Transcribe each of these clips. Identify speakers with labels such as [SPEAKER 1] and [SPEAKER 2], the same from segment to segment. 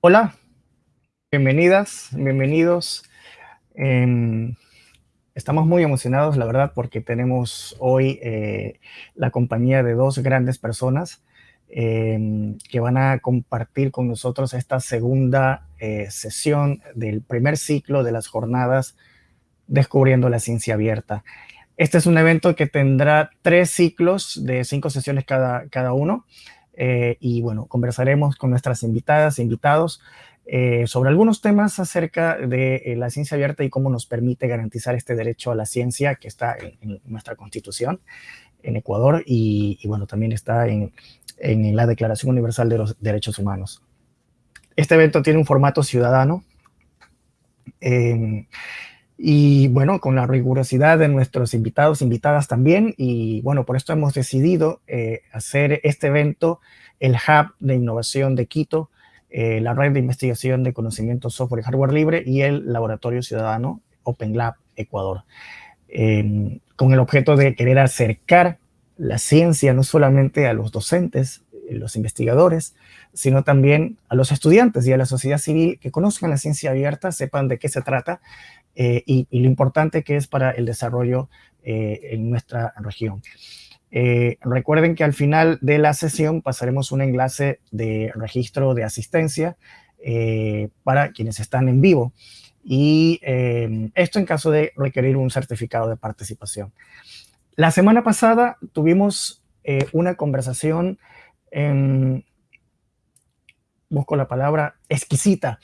[SPEAKER 1] Hola, bienvenidas, bienvenidos. Em, estamos muy emocionados, la verdad, porque tenemos hoy eh, la compañía de dos grandes personas em, que van a compartir con nosotros esta segunda eh, sesión del primer ciclo de las jornadas Descubriendo la Ciencia Abierta. Este es un evento que tendrá tres ciclos de cinco sesiones cada, cada uno. Eh, y bueno, conversaremos con nuestras invitadas e invitados eh, sobre algunos temas acerca de eh, la ciencia abierta y cómo nos permite garantizar este derecho a la ciencia que está en, nuestra Constitución en Ecuador y, bueno, también está en, en, la Declaración Universal de los Derechos Humanos. Este evento tiene un formato ciudadano y bueno, con la rigurosidad de nuestros invitados, invitadas también, y bueno, por esto hemos decidido eh, hacer este evento, el Hub de Innovación de Quito, eh, la Red de Investigación de Conocimiento Software y Hardware Libre y el Laboratorio Ciudadano Open Lab Ecuador, em, con el objeto de querer acercar la ciencia no solamente a los docentes, eh, los investigadores, sino también a los estudiantes y a la sociedad civil que conozcan la ciencia abierta, sepan de qué se trata eh, y, lo importante que es para el desarrollo eh, en nuestra región. Eh, recuerden que al final de la sesión pasaremos un enlace de registro de asistencia para quienes están en vivo y esto en caso de requerir un certificado de participación. La semana pasada tuvimos una conversación en busco la palabra, exquisita,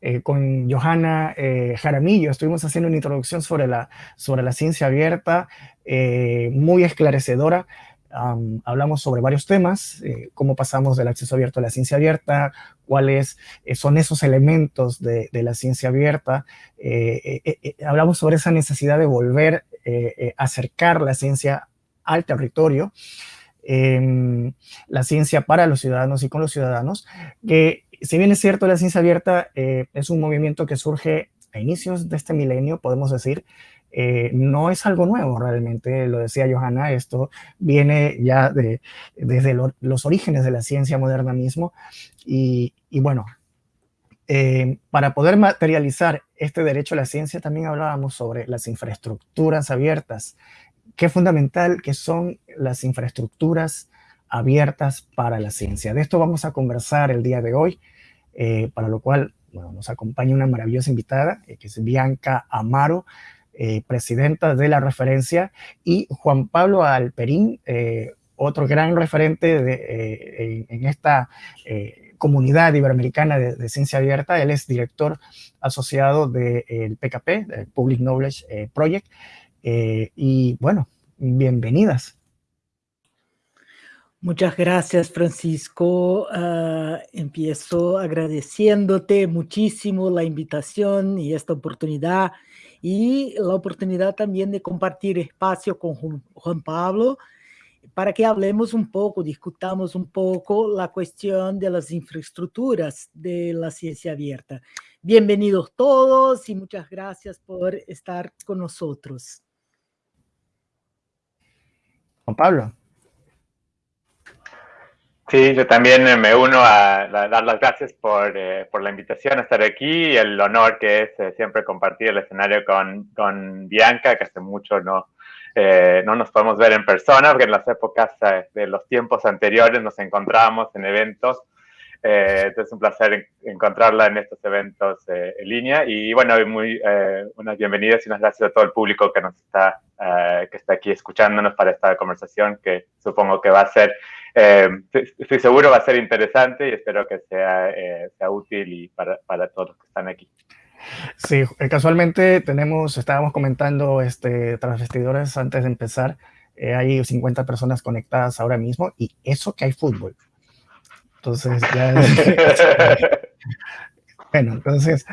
[SPEAKER 1] eh, con Johanna eh, Jaramillo. Estuvimos haciendo una introducción sobre la, sobre la ciencia abierta, eh, muy esclarecedora. hablamos sobre varios temas, cómo pasamos del acceso abierto a la ciencia abierta, cuáles son esos elementos de, de la ciencia abierta. hablamos sobre esa necesidad de volver a acercar la ciencia al territorio la ciencia para los ciudadanos y con los ciudadanos, que si bien es cierto la ciencia abierta eh, es un movimiento que surge a inicios de este milenio, podemos decir, eh, no es algo nuevo realmente, lo decía Johanna, esto viene ya de, desde los orígenes de la ciencia moderna mismo, y, bueno, eh, para poder materializar este derecho a la ciencia también hablábamos sobre las infraestructuras abiertas, qué fundamental que son las infraestructuras abiertas para la ciencia. De esto vamos a conversar el día de hoy, eh, para lo cual bueno, nos acompaña una maravillosa invitada, eh, que es Bianca Amaro, eh, presidenta de la referencia, y Juan Pablo Alperín, otro gran referente de, en, esta comunidad iberoamericana de, ciencia abierta. Él es director asociado del PKP, del Public Knowledge Project, eh, y bueno, bienvenidas.
[SPEAKER 2] Muchas gracias, Francisco. Uh, empiezo agradeciéndote muchísimo la invitación y esta oportunidad y la oportunidad también de compartir espacio con Juan Pablo para que hablemos un poco, discutamos un poco la cuestión de las infraestructuras de la ciencia abierta. Bienvenidos todos y muchas gracias por estar con nosotros.
[SPEAKER 1] Pablo.
[SPEAKER 3] Sí, yo también me uno a, dar las gracias por, eh, por, la invitación a estar aquí y el honor que es eh, siempre compartir el escenario con, con Bianca, que hace mucho no, eh, no nos podemos ver en persona, porque en las épocas de los tiempos anteriores nos encontrábamos en eventos eh, entonces es un placer encontrarla en estos eventos eh, en línea y bueno, muy, eh, unas bienvenidas y unas gracias a todo el público que nos está, que está aquí escuchándonos para esta conversación que supongo que va a ser, estoy seguro va a ser interesante y espero que sea, sea útil y para, para todos los que están aquí.
[SPEAKER 1] Sí, casualmente tenemos, estábamos comentando este, tras vestidores antes de empezar, hay 50 personas conectadas ahora mismo y eso que hay fútbol. Entonces, ya... bueno, entonces,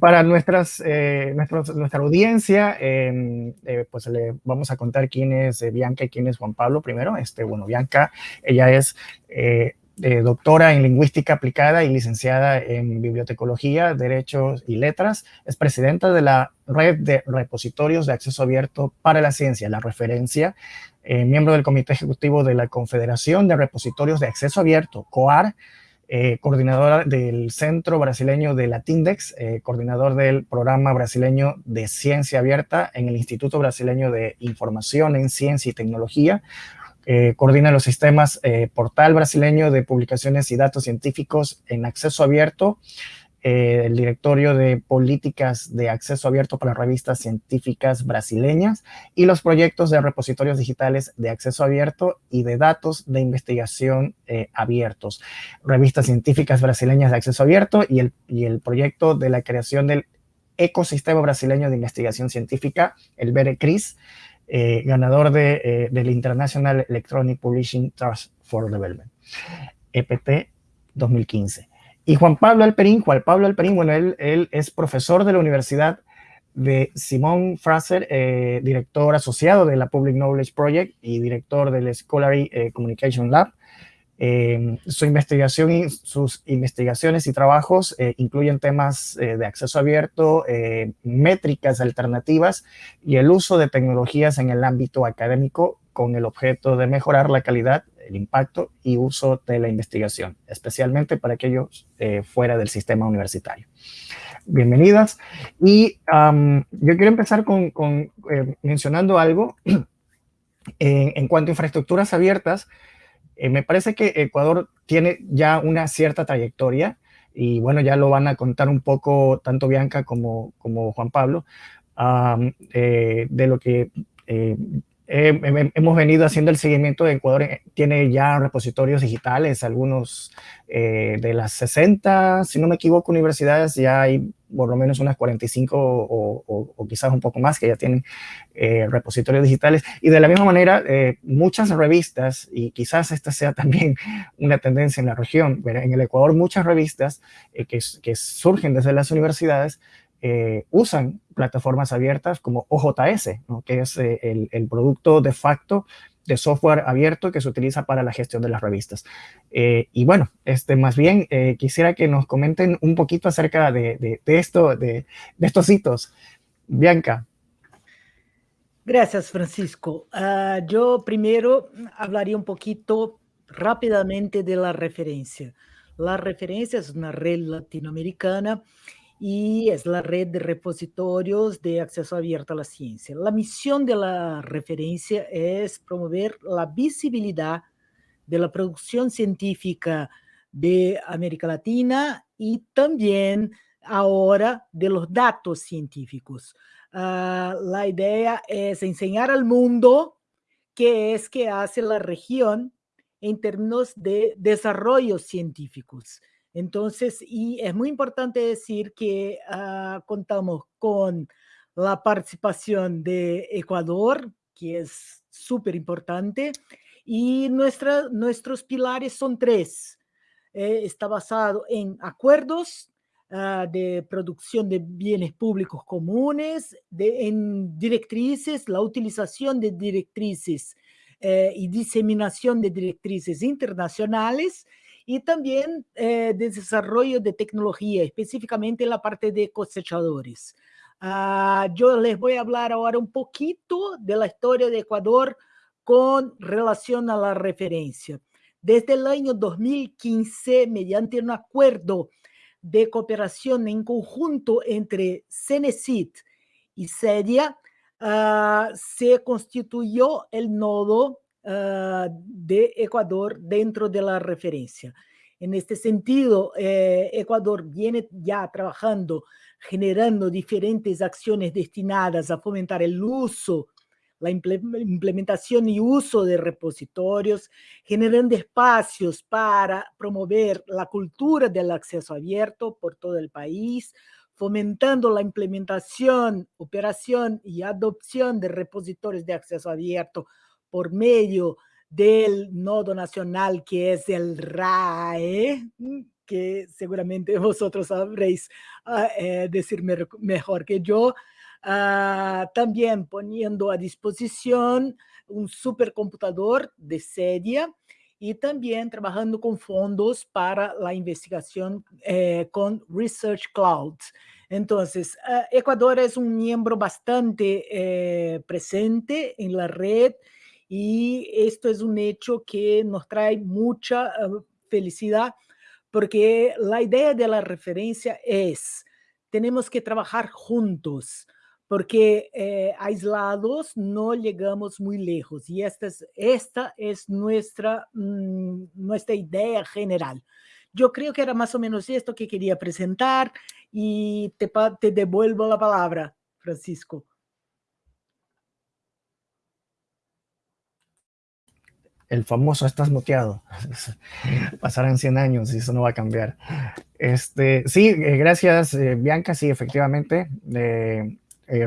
[SPEAKER 1] para nuestras, eh, nuestra audiencia, em, eh, pues le vamos a contar quién es eh, Bianca y quién es Juan Pablo primero. Este, bueno, Bianca, ella es doctora en lingüística aplicada y licenciada en bibliotecología, derechos y letras. Es presidenta de la red de repositorios de acceso abierto para la ciencia, la referencia, eh, miembro del comité ejecutivo de la Confederación de Repositorios de Acceso Abierto, COAR, eh, coordinadora del Centro Brasileño de Latindex, eh, coordinador del Programa Brasileño de Ciencia Abierta en el Instituto Brasileño de Información en Ciencia y Tecnología, eh, coordina los sistemas Portal Brasileño de Publicaciones y Datos Científicos en Acceso Abierto, eh, el directorio de políticas de acceso abierto para revistas científicas brasileñas y los proyectos de repositorios digitales de acceso abierto y de datos de investigación eh, abiertos, revistas científicas brasileñas de acceso abierto y el, y el proyecto de la creación del ecosistema brasileño de investigación científica, el BERECRIS, eh, ganador de, del International Electronic Publishing Trust for Development, EPT 2015. Y Juan Pablo Alperín, Juan Pablo Alperín, bueno, él, él es profesor de la Universidad de Simón Fraser, eh, director asociado de la Public Knowledge Project y director del Scholarly eh, Communication Lab. Eh, su investigación y sus investigaciones y trabajos incluyen temas de acceso abierto, métricas alternativas y el uso de tecnologías en el ámbito académico con el objeto de mejorar la calidad el impacto y uso de la investigación, especialmente para aquellos eh, fuera del sistema universitario. Bienvenidas. Y yo quiero empezar con, eh, mencionando algo en, cuanto a infraestructuras abiertas. Eh, me parece que Ecuador tiene ya una cierta trayectoria y bueno, ya lo van a contar un poco tanto Bianca como, como Juan Pablo, de lo que hemos venido haciendo el seguimiento. De Ecuador, eh, tiene ya repositorios digitales, algunos eh, de las 60, si no me equivoco, universidades, ya hay por lo menos unas 45 o, quizás un poco más que ya tienen eh, repositorios digitales. Y de la misma manera, muchas revistas, y quizás esta sea también una tendencia en la región, en el Ecuador muchas revistas que, que surgen desde las universidades eh, usan plataformas abiertas como OJS, que es eh, el, producto de facto de software abierto que se utiliza para la gestión de las revistas. Eh, y bueno, este, más bien quisiera que nos comenten un poquito acerca de, esto, de, estos hitos. Bianca.
[SPEAKER 2] Gracias, Francisco. Ah, yo primero hablaría un poquito rápidamente de la referencia. La referencia es una red latinoamericana y es la red de repositorios de acceso abierto a la ciencia. La misión de la referencia es promover la visibilidad de la producción científica de América Latina y también ahora de los datos científicos. Ah, la idea es enseñar al mundo qué es que hace la región en términos de desarrollos científicos. Entonces, y es muy importante decir que ah, contamos con la participación de Ecuador, que es súper importante, y nuestros pilares son tres. Eh, está basado en acuerdos ah, de producción de bienes públicos comunes, en directrices, la utilización de directrices eh, y diseminación de directrices internacionales, y también eh, de desarrollo de tecnología, específicamente en la parte de cosechadores. Ah, yo les voy a hablar ahora un poquito de la historia de Ecuador con relación a la referencia. Desde el año 2015, mediante un acuerdo de cooperación en conjunto entre Cenecit y CEDIA, ah, se constituyó el nodo Ah, de Ecuador dentro de la referencia. En este sentido, eh, Ecuador viene ya trabajando, generando diferentes acciones destinadas a fomentar el uso, la implementación y uso de repositorios, generando espacios para promover la cultura del acceso abierto por todo el país, fomentando la implementación, operación y adopción de repositorios de acceso abierto por medio del nodo nacional que es el RAE, mm, que seguramente vosotros sabréis ah, eh, decir mejor que yo, ah, también poniendo a disposición un supercomputador de sedia y también trabajando con fondos para la investigación eh, con Research Cloud. Entonces, ah, Ecuador es un miembro bastante eh, presente en la red y esto es un hecho que nos trae mucha eh, felicidad porque la idea de la referencia es, tenemos que trabajar juntos, porque eh, aislados no llegamos muy lejos y esta es, esta es nuestra, mm, nuestra idea general. Yo creo que era más o menos esto que quería presentar y te, te devuelvo la palabra, Francisco.
[SPEAKER 1] El famoso estás muteado. Pasarán 100 años y eso no va a cambiar. Este, sí, eh, gracias eh, Bianca, sí, efectivamente. Eh,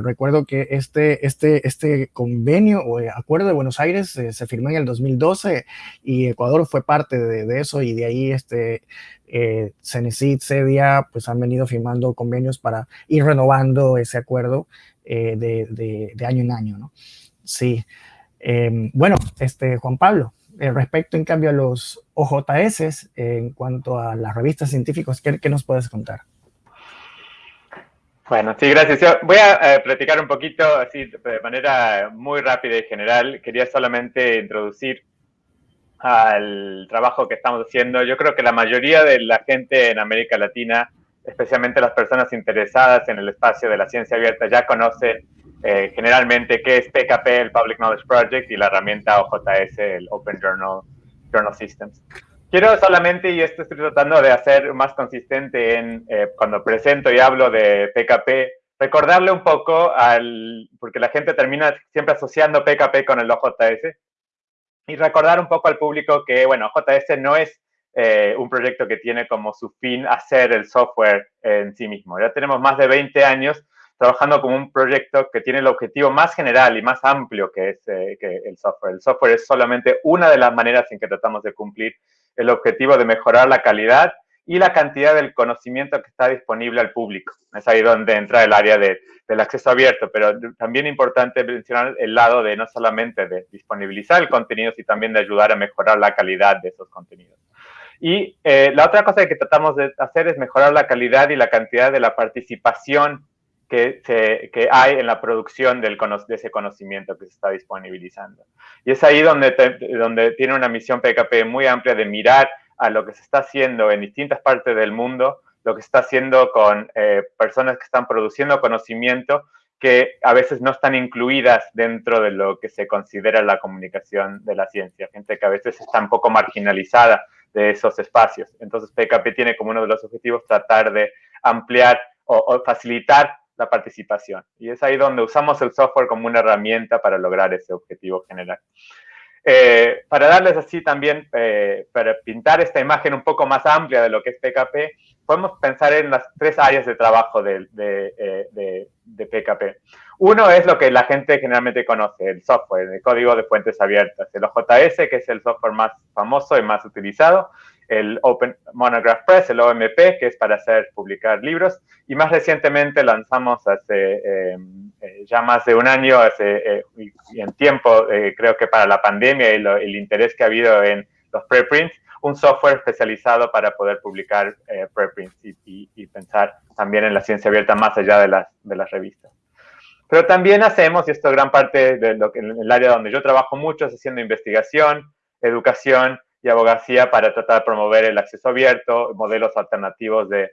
[SPEAKER 1] recuerdo que este, este, este convenio o acuerdo de Buenos Aires se firmó en el 2012 y Ecuador fue parte de, eso y de ahí este, eh, Cenecit, CEDIA, pues han venido firmando convenios para ir renovando ese acuerdo de, de, año en año, ¿no? Sí. Em, bueno, este, Juan Pablo, eh, respecto en cambio a los OJS, en cuanto a las revistas científicas, ¿qué, nos puedes contar?
[SPEAKER 3] Bueno, sí, gracias. voy a eh, platicar un poquito, así de manera muy rápida y general. Quería solamente introducir al trabajo que estamos haciendo. Yo creo que la mayoría de la gente en América Latina, especialmente las personas interesadas en el espacio de la ciencia abierta, ya conoce eh, generalmente qué es PKP, el Public Knowledge Project, y la herramienta OJS, el Open Journal, Journal Systems. Quiero solamente, y esto estoy tratando de hacer más consistente en eh, cuando presento y hablo de PKP, recordarle un poco al, porque la gente termina siempre asociando PKP con el OJS, y recordar un poco al público que, bueno, OJS no es eh, un proyecto que tiene como su fin hacer el software en sí mismo. Ya tenemos más de 20 años trabajando como un proyecto que tiene el objetivo más general y más amplio que es eh, que el software. El software es solamente una de las maneras en que tratamos de cumplir el objetivo de mejorar la calidad y la cantidad del conocimiento que está disponible al público. Es ahí donde entra el área de, del acceso abierto, pero también importante mencionar el lado de no solamente de disponibilizar el contenido, sino también de ayudar a mejorar la calidad de esos contenidos. Y eh, la otra cosa que tratamos de hacer es mejorar la calidad y la cantidad de la participación que, que hay en la producción del, de ese conocimiento que se está disponibilizando. Y es ahí donde, donde tiene una misión PKP muy amplia de mirar a lo que se está haciendo en distintas partes del mundo, lo que se está haciendo con eh, personas que están produciendo conocimiento que a veces no están incluidas dentro de lo que se considera la comunicación de la ciencia, gente que a veces está un poco marginalizada de esos espacios. Entonces PKP tiene como uno de los objetivos tratar de ampliar o, o facilitar la participación. Y es ahí donde usamos el software como una herramienta para lograr ese objetivo general. Eh, para darles así también, eh, para pintar esta imagen un poco más amplia de lo que es PKP, podemos pensar en las tres áreas de trabajo de, de, eh, de, PKP. Uno es lo que la gente generalmente conoce, el software, el código de fuentes abiertas, el OJS, que es el software más famoso y más utilizado, el Open Monograph Press, el OMP, que es para hacer publicar libros, y más recientemente lanzamos hace eh, eh, ya más de un año, hace, eh, y en tiempo, creo que para la pandemia y el interés que ha habido en los preprints, un software especializado para poder publicar preprints y, y, pensar también en la ciencia abierta más allá de las, de las revistas. Pero también hacemos, y esto es gran parte de lo que, en el área donde yo trabajo mucho, es haciendo investigación, educación y abogacía para tratar de promover el acceso abierto, modelos alternativos de,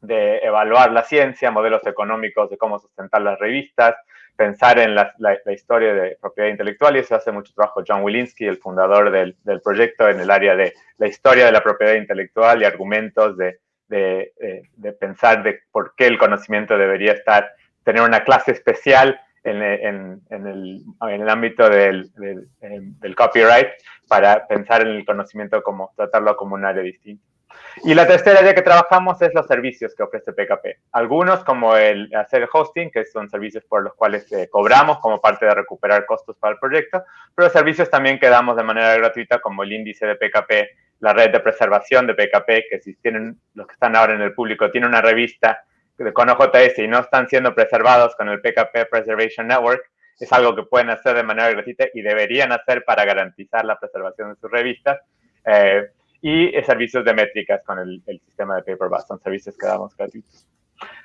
[SPEAKER 3] de evaluar la ciencia, modelos económicos de cómo sustentar las revistas, pensar en la, la, historia de propiedad intelectual y eso hace mucho trabajo John Wilinski, el fundador del, del, proyecto en el área de la historia de la propiedad intelectual y argumentos de, de, de, pensar de por qué el conocimiento debería estar, tener una clase especial en, en, en, el, en el, ámbito del, del, del copyright para pensar en el conocimiento como tratarlo como un área distinta. Y la tercera área que trabajamos es los servicios que ofrece PKP. Algunos como el hacer hosting, que son servicios por los cuales eh, cobramos como parte de recuperar costos para el proyecto, pero servicios también que damos de manera gratuita como el índice de PKP, la red de preservación de PKP, que si tienen los que están ahora en el público, tiene una revista con OJS y no están siendo preservados con el PKP Preservation Network, es algo que pueden hacer de manera gratuita y deberían hacer para garantizar la preservación de sus revistas. Eh, y servicios de métricas con el, sistema de Paperbus, son servicios que damos gratuitos.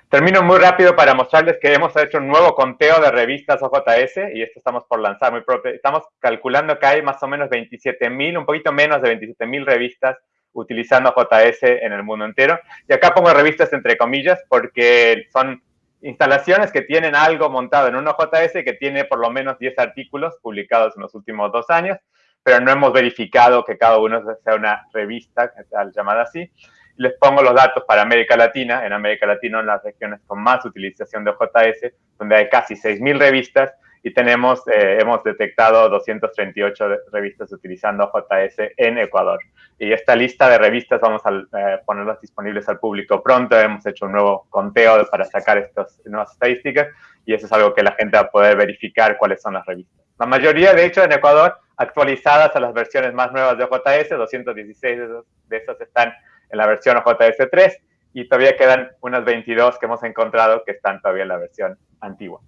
[SPEAKER 3] Termino muy rápido para mostrarles que hemos hecho un nuevo conteo de revistas OJS y esto estamos por lanzar muy propio. Estamos calculando que hay más o menos 27 mil, un poquito menos de 27 mil revistas utilizando JS en el mundo entero. Y acá pongo revistas entre comillas porque son instalaciones que tienen algo montado en un JS que tiene por lo menos 10 artículos publicados en los últimos dos años, pero no hemos verificado que cada uno sea una revista, llamada así. Les pongo los datos para América Latina. En América Latina, en las regiones con más utilización de JS, donde hay casi 6.000 revistas, y tenemos, eh, hemos detectado 238 revistas utilizando JS en Ecuador. Y esta lista de revistas vamos a eh, ponerlas disponibles al público pronto. Hemos hecho un nuevo conteo para sacar estas nuevas estadísticas y eso es algo que la gente va a poder verificar cuáles son las revistas. La mayoría, de hecho, en Ecuador, actualizadas a las versiones más nuevas de JS, 216 de, esas están en la versión JS 3 y todavía quedan unas 22 que hemos encontrado que están todavía en la versión antigua.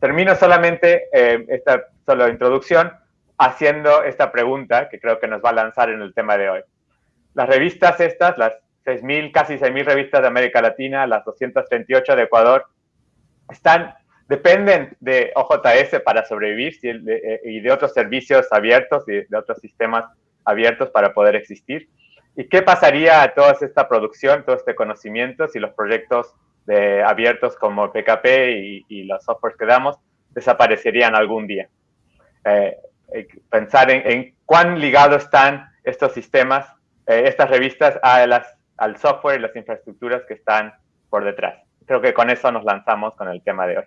[SPEAKER 3] Termino solamente eh, esta solo introducción haciendo esta pregunta que creo que nos va a lanzar en el tema de hoy. Las revistas estas, las 6.000, casi 6.000 revistas de América Latina, las 238 de Ecuador, están, dependen de OJS para sobrevivir eh, y de otros servicios abiertos y de otros sistemas abiertos para poder existir. ¿Y qué pasaría a toda esta producción, todo este conocimiento si los proyectos abiertos como PKP y, los softwares que damos desaparecerían algún día. Eh, pensar en, cuán ligados están estos sistemas, eh, estas revistas a las, al software y las infraestructuras que están por detrás. Creo que con eso nos lanzamos con el tema de hoy.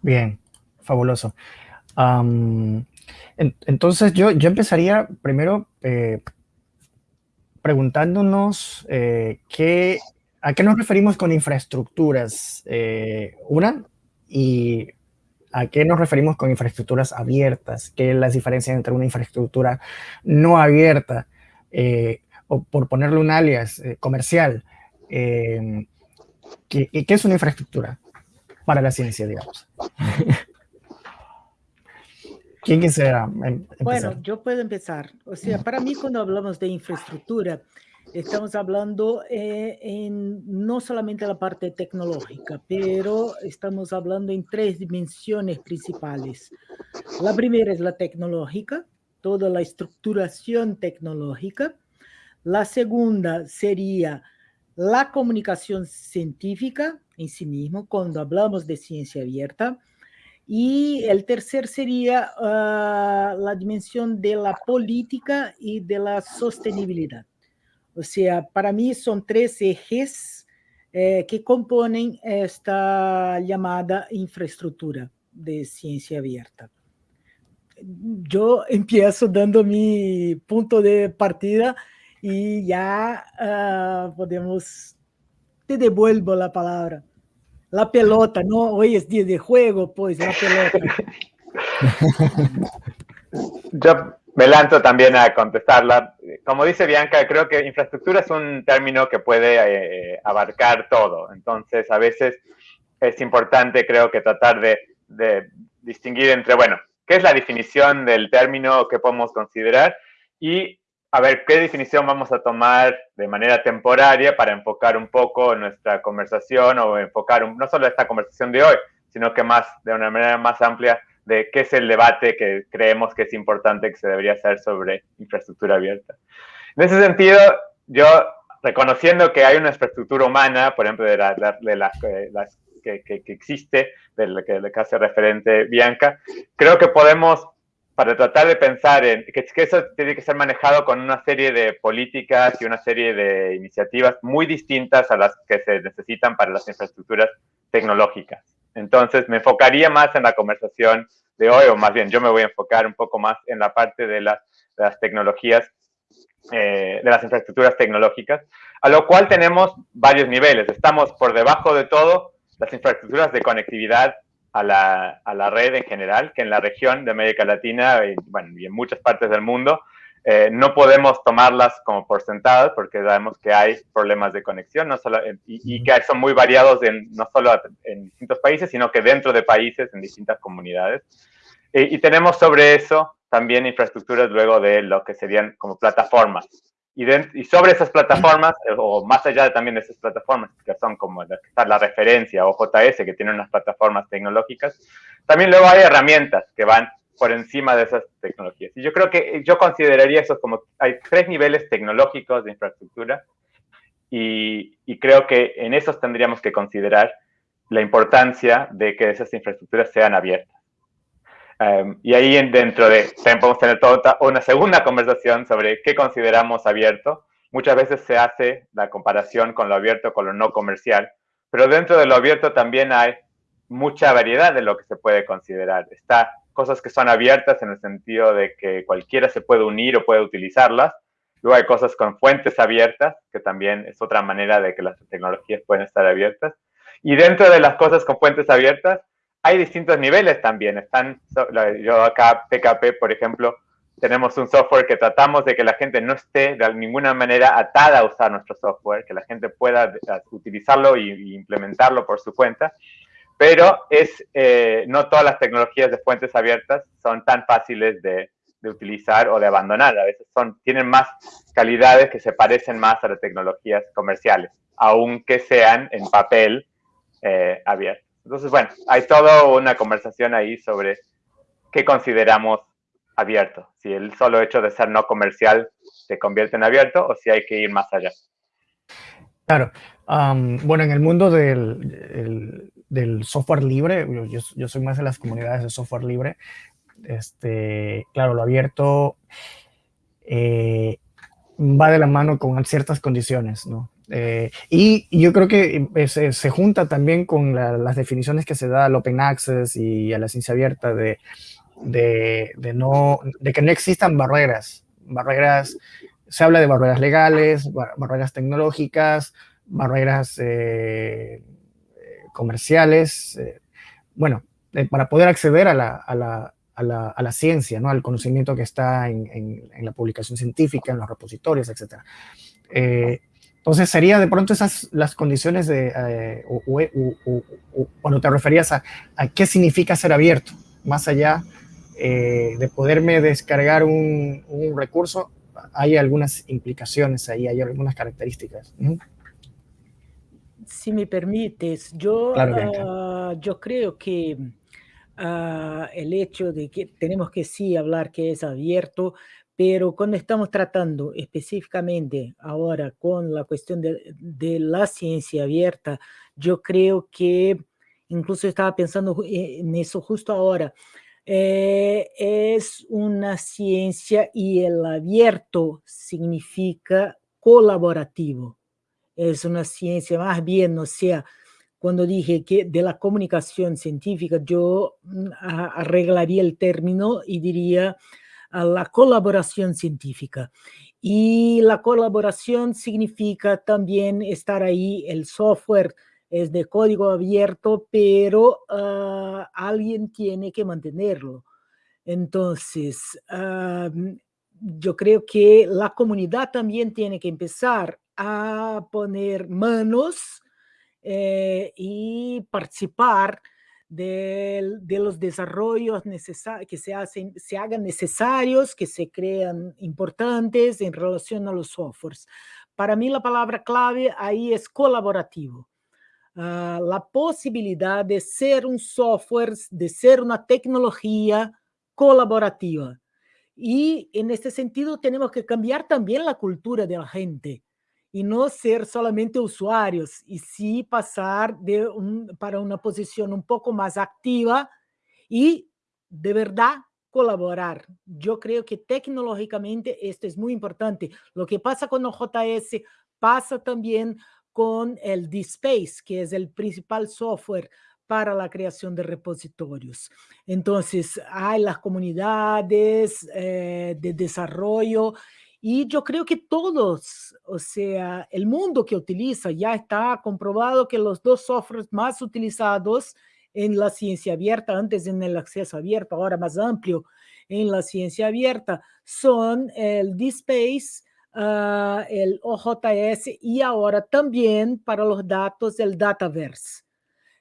[SPEAKER 1] Bien, fabuloso. entonces yo, yo empezaría primero eh, preguntándonos qué ¿A qué nos referimos con infraestructuras? Eh, una, y ¿a qué nos referimos con infraestructuras abiertas? ¿Qué es la diferencia entre una infraestructura no abierta, eh, o por ponerle un alias eh, comercial? ¿qué, ¿qué, es una infraestructura para la ciencia, digamos? ¿Quién quisiera
[SPEAKER 2] em, empezar? Bueno, yo puedo empezar. O sea, para mí cuando hablamos de infraestructura, estamos hablando eh, en no solamente la parte tecnológica, pero estamos hablando en tres dimensiones principales. La primera es la tecnológica, toda la estructuración tecnológica. La segunda sería la comunicación científica en sí mismo, cuando hablamos de ciencia abierta. Y el tercer sería uh, la dimensión de la política y de la sostenibilidad. O sea, para mí son tres ejes eh, que componen esta llamada infraestructura de ciencia abierta. Yo empiezo dando mi punto de partida y ya uh, podemos, te devuelvo la palabra. La pelota, ¿no? Hoy es día de juego, pues, la pelota.
[SPEAKER 3] Yo me lanzo también a contestarla. Como dice Bianca, creo que infraestructura es un término que puede eh, abarcar todo. Entonces, a veces es importante, creo que tratar de, distinguir entre, bueno, ¿qué es la definición del término que podemos considerar? Y a ver qué definición vamos a tomar de manera temporaria para enfocar un poco nuestra conversación o enfocar no solo esta conversación de hoy, sino que más, de una manera más amplia, de qué es el debate que creemos que es importante que se debería hacer sobre infraestructura abierta. En ese sentido, yo reconociendo que hay una infraestructura humana, por ejemplo, de, de las, que, que, existe, de la que, que, hace referente Bianca, creo que podemos, para tratar de pensar en que, que eso tiene que ser manejado con una serie de políticas y una serie de iniciativas muy distintas a las que se necesitan para las infraestructuras tecnológicas. Entonces, me enfocaría más en la conversación de hoy, o más bien yo me voy a enfocar un poco más en la parte de, las tecnologías, eh, de las infraestructuras tecnológicas, a lo cual tenemos varios niveles. Estamos por debajo de todo las infraestructuras de conectividad a la, red en general, que en la región de América Latina y en muchas partes del mundo eh, no podemos tomarlas como por sentadas porque sabemos que hay problemas de conexión no solo, y, que son muy variados en, no solo en distintos países, sino que dentro de países, en distintas comunidades. y tenemos sobre eso también infraestructuras luego de lo que serían como plataformas. Y, y sobre esas plataformas, eh, o más allá también de esas plataformas, que son como la, la referencia o JS, que tiene unas plataformas tecnológicas, también luego hay herramientas que van por encima de esas tecnologías. Y yo creo que yo consideraría eso como, hay tres niveles tecnológicos de infraestructura y, creo que en esos tendríamos que considerar la importancia de que esas infraestructuras sean abiertas. Um, y ahí dentro de, también podemos tener toda una segunda conversación sobre qué consideramos abierto. Muchas veces se hace la comparación con lo abierto con lo no comercial, pero dentro de lo abierto también hay mucha variedad de lo que se puede considerar. Está cosas que son abiertas en el sentido de que cualquiera se puede unir o puede utilizarlas. Luego hay cosas con fuentes abiertas, que también es otra manera de que las tecnologías pueden estar abiertas. Y dentro de las cosas con fuentes abiertas, hay distintos niveles también. Están, yo acá, PKP, por ejemplo, tenemos un software que tratamos de que la gente no esté de ninguna manera atada a usar nuestro software, que la gente pueda utilizarlo y, implementarlo por su cuenta. Pero es, eh, no todas las tecnologías de fuentes abiertas son tan fáciles de, utilizar o de abandonar. A veces son, tienen más calidades que se parecen más a las tecnologías comerciales, aunque sean en papel eh, abierto. Entonces, bueno, hay toda una conversación ahí sobre qué consideramos abierto. Si el solo hecho de ser no comercial se convierte en abierto o si hay que ir más allá.
[SPEAKER 1] Claro. bueno, en el mundo del, del software libre, yo, soy más de las comunidades de software libre, este, claro, lo abierto eh, va de la mano con ciertas condiciones, ¿no? Eh, y, yo creo que eh, se, junta también con las definiciones que se da al Open Access y a la ciencia abierta de, de, no, de que no existan barreras. Barreras, se habla de barreras legales, barreras tecnológicas, barreras comerciales. bueno, para poder acceder a la, a la, a la, a la, ciencia, ¿no? al conocimiento que está en, en, la publicación científica, en los repositorios, etc. Entonces, sería de pronto esas las condiciones de, eh, cuando te referías a, qué significa ser abierto, más allá eh, de poderme descargar un, recurso, hay algunas implicaciones ahí, hay algunas características.
[SPEAKER 2] Si me permites, yo, ah, yo creo que ah, el hecho de que tenemos que sí hablar que es abierto, pero cuando estamos tratando específicamente ahora con la cuestión de, la ciencia abierta, yo creo que incluso estaba pensando eh, en eso justo ahora, eh, es una ciencia y el abierto significa colaborativo. Es una ciencia más bien, o sea, cuando dije que de la comunicación científica, yo mm, arreglaría el término y diría a la colaboración científica. Y la colaboración significa también estar ahí, el software es de código abierto, pero ah, alguien tiene que mantenerlo. Entonces, yo creo que la comunidad también tiene que empezar a poner manos eh, y participar de, los desarrollos que se, hacen, se hagan necesarios, que se crean importantes en relación a los softwares. Para mí la palabra clave ahí es colaborativo. Ah, la posibilidad de ser un software, de ser una tecnología colaborativa. Y en este sentido tenemos que cambiar también la cultura de la gente y no ser solamente usuarios, y sí pasar de para una posición un poco más activa y de verdad colaborar. Yo creo que tecnológicamente esto es muy importante. Lo que pasa con OJS pasa también con el DSpace, que es el principal software para la creación de repositorios. Entonces, hay las comunidades eh, de desarrollo y yo creo que todos, o sea, el mundo que utiliza ya está comprobado que los dos softwares más utilizados en la ciencia abierta, antes en el acceso abierto, ahora más amplio en la ciencia abierta, son el DSpace, uh, el OJS y ahora también para los datos el Dataverse.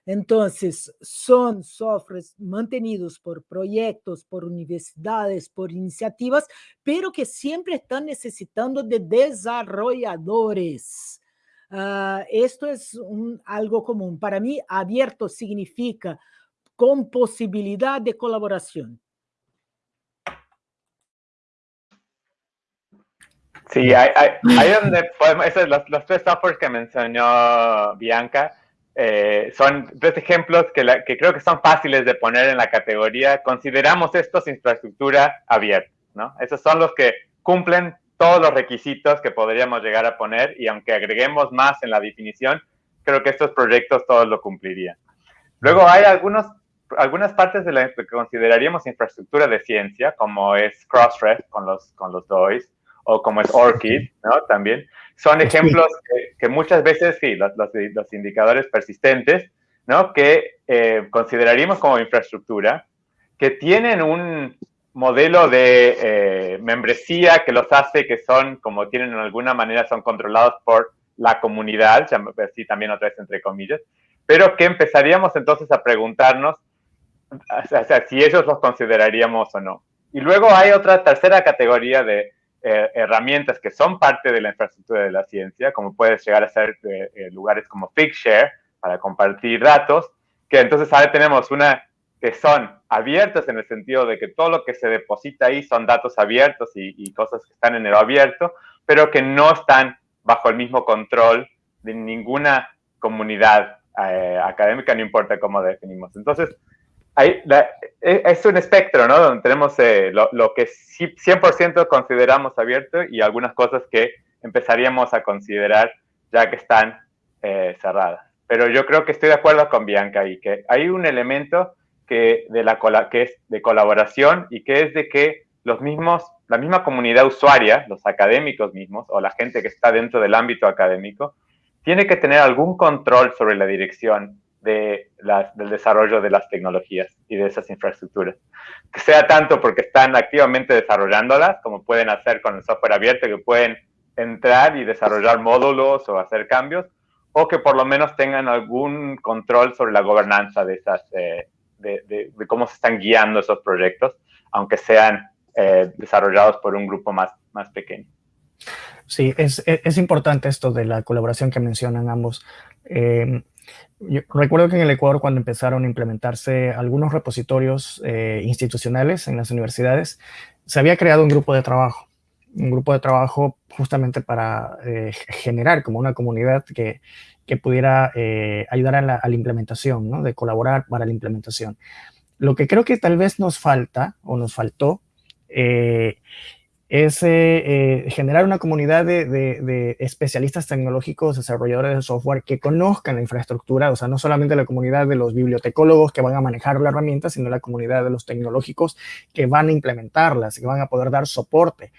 [SPEAKER 2] Entonces, son softwares mantenidos por proyectos, por universidades, por iniciativas, pero que siempre están necesitando de desarrolladores. Ah, esto es algo común. Para mí, abierto significa con posibilidad de colaboración.
[SPEAKER 3] Sí, hay, hay, donde podemos, esas las, tres softwares que mencionó Bianca, eh, son tres ejemplos que, creo que son fáciles de poner en la categoría. Consideramos estos infraestructura abierta, ¿no? Esos son los que cumplen todos los requisitos que podríamos llegar a poner y aunque agreguemos más en la definición, creo que estos proyectos todos lo cumplirían. Luego hay algunos, algunas partes de la que consideraríamos infraestructura de ciencia, como es Crossref con los, con los DOIs, o como es ORCID, ¿no? También. Son ejemplos que, muchas veces, sí, los, los, indicadores persistentes, ¿no? Que eh, consideraríamos como infraestructura, que tienen un modelo de eh, membresía que los hace que son, como tienen en alguna manera, son controlados por la comunidad, así también otra vez entre comillas, pero que empezaríamos entonces a preguntarnos o sea, si ellos los consideraríamos o no. Y luego hay otra tercera categoría de eh, herramientas que son parte de la infraestructura de la ciencia, como puede llegar a ser eh, eh, lugares como Figshare para compartir datos, que entonces ahora tenemos una que son abiertas en el sentido de que todo lo que se deposita ahí son datos abiertos y, cosas que están en el abierto, pero que no están bajo el mismo control de ninguna comunidad académica, no importa cómo definimos. Entonces, e, es un espectro, ¿no? Donde tenemos eh, lo, lo, que 100% consideramos abierto y algunas cosas que empezaríamos a considerar ya que están eh, cerradas. Pero yo creo que estoy de acuerdo con Bianca y que hay un elemento que, de la, que es de colaboración y que es de que los mismos, la misma comunidad usuaria, los académicos mismos o la gente que está dentro del ámbito académico, tiene que tener algún control sobre la dirección de del desarrollo de las tecnologías y de esas infraestructuras. Que sea tanto porque están activamente desarrollándolas, como pueden hacer con el software abierto, que pueden entrar y desarrollar módulos o hacer cambios, o que por lo menos tengan algún control sobre la gobernanza de, esas, eh, de, cómo se están guiando esos proyectos, aunque sean eh, desarrollados por un grupo más, más pequeño.
[SPEAKER 1] Sí, es, es, importante esto de la colaboración que mencionan ambos. Eh, yo recuerdo que en el Ecuador cuando empezaron a implementarse algunos repositorios eh, institucionales en las universidades, se había creado un grupo de trabajo, un grupo de trabajo justamente para eh, generar como una comunidad que, que pudiera eh, ayudar a la, implementación, ¿no? de colaborar para la implementación. Lo que creo que tal vez nos falta o nos faltó es eh, generar una comunidad de, especialistas tecnológicos, desarrolladores de software que conozcan la infraestructura, o sea, no solamente la comunidad de los bibliotecólogos que van a manejar la herramienta, sino la comunidad de los tecnológicos que van a implementarlas, que van a poder dar soporte.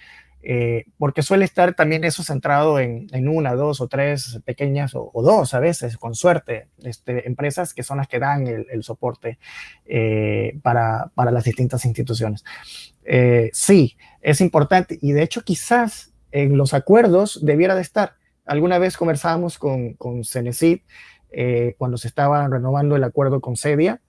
[SPEAKER 1] Eh, porque suele estar también eso centrado en, una, dos o tres pequeñas, o, dos a veces, con suerte, este, empresas que son las que dan el, soporte eh, para, para, las distintas instituciones. sí, es importante y de hecho quizás en los acuerdos debiera de estar. Alguna vez conversábamos con, con Cenecit eh, cuando se estaba renovando el acuerdo con Cedia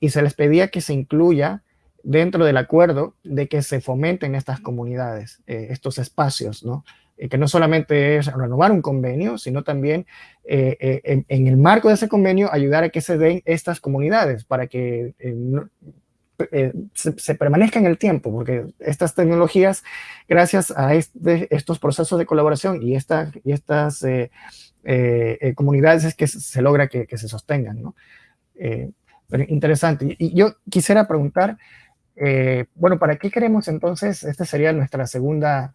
[SPEAKER 1] y se les pedía que se incluya dentro del acuerdo de que se fomenten estas comunidades, eh, estos espacios, ¿no? Eh, que no solamente es renovar un convenio, sino también en, en, el marco de ese convenio ayudar a que se den estas comunidades para que eh, se, permanezca en el tiempo, porque estas tecnologías, gracias a este, estos procesos de colaboración y, esta, y estas eh, eh, comunidades es que se logra que, se sostengan. ¿no? pero interesante. Y yo quisiera preguntar, bueno, ¿para qué queremos entonces? Esta sería nuestra segunda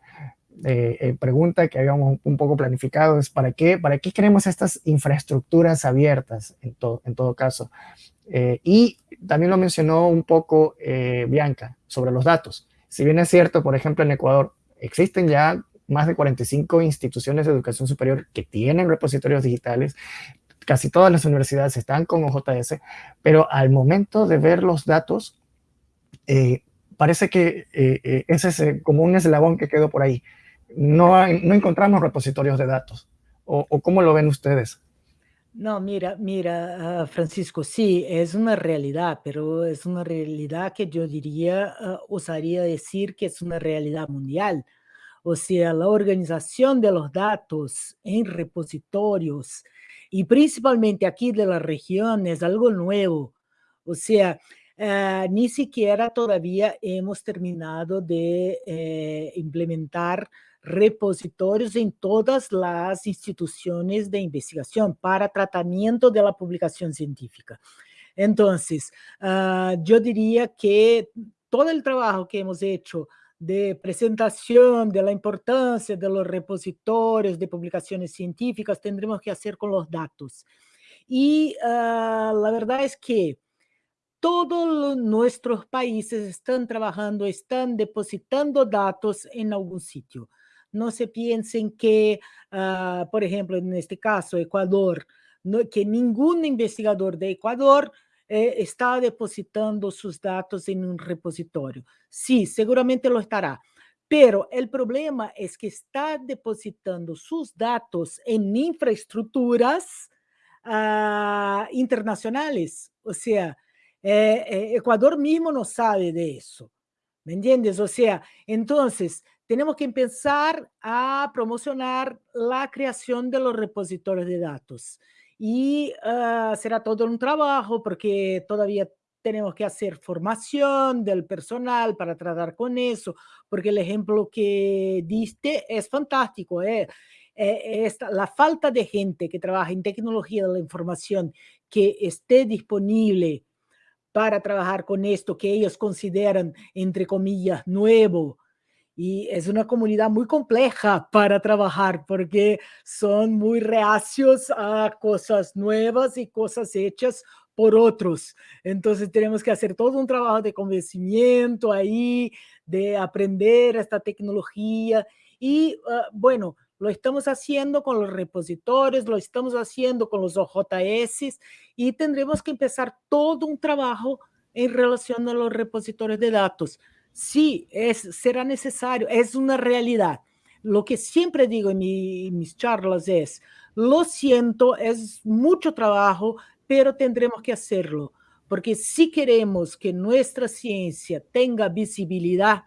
[SPEAKER 1] pregunta que habíamos un poco planificado, es ¿para qué, para qué queremos estas infraestructuras abiertas en, en todo caso? Eh, y también lo mencionó un poco eh, Bianca sobre los datos. Si bien es cierto, por ejemplo, en Ecuador existen ya más de 45 instituciones de educación superior que tienen repositorios digitales, casi todas las universidades están con OJS, pero al momento de ver los datos, eh, parece que ese es como un eslabón que quedó por ahí. No, no encontramos repositorios de datos. ¿O, ¿O cómo lo ven ustedes?
[SPEAKER 2] No, mira, mira, ah, Francisco, sí, es una realidad, pero es una realidad que yo diría, uh, osaría decir que es una realidad mundial. O sea, la organización de los datos en repositorios y principalmente aquí de la región es algo nuevo. O sea, uh, ni siquiera todavía hemos terminado de eh, implementar repositorios en todas las instituciones de investigación para tratamiento de la publicación científica. Entonces, uh, yo diría que todo el trabajo que hemos hecho de presentación de la importancia de los repositorios de publicaciones científicas tendremos que hacer con los datos. Y uh, la verdad es que todos nuestros países están trabajando, están depositando datos en algún sitio. No se piensen que, uh, por ejemplo, en este caso, Ecuador, no, que ningún investigador de Ecuador eh, está depositando sus datos en un repositorio. Sí, seguramente lo estará. Pero el problema es que está depositando sus datos en infraestructuras uh, internacionales. O sea, eh, eh, Ecuador mismo no sabe de eso. ¿Me entiendes? O sea, entonces tenemos que empezar a promocionar la creación de los repositorios de datos. Y uh, será todo un trabajo porque todavía tenemos que hacer formación del personal para tratar con eso, porque el ejemplo que diste es fantástico. ¿eh? Esta, la falta de gente que trabaja en tecnología de la información que esté disponible para trabajar con esto que ellos consideran, entre comillas, nuevo. Y es una comunidad muy compleja para trabajar porque son muy reacios a cosas nuevas y cosas hechas por otros. Entonces tenemos que hacer todo un trabajo de convencimiento ahí, de aprender esta tecnología. Y uh, bueno, lo estamos haciendo con los repositorios, lo estamos haciendo con los OJS y tendremos que empezar todo un trabajo en relación a los repositorios de datos. Sí, es, será necesario, es una realidad. Lo que siempre digo en, mi, en mis charlas es, lo siento, es mucho trabajo, pero tendremos que hacerlo, porque si queremos que nuestra ciencia tenga visibilidad,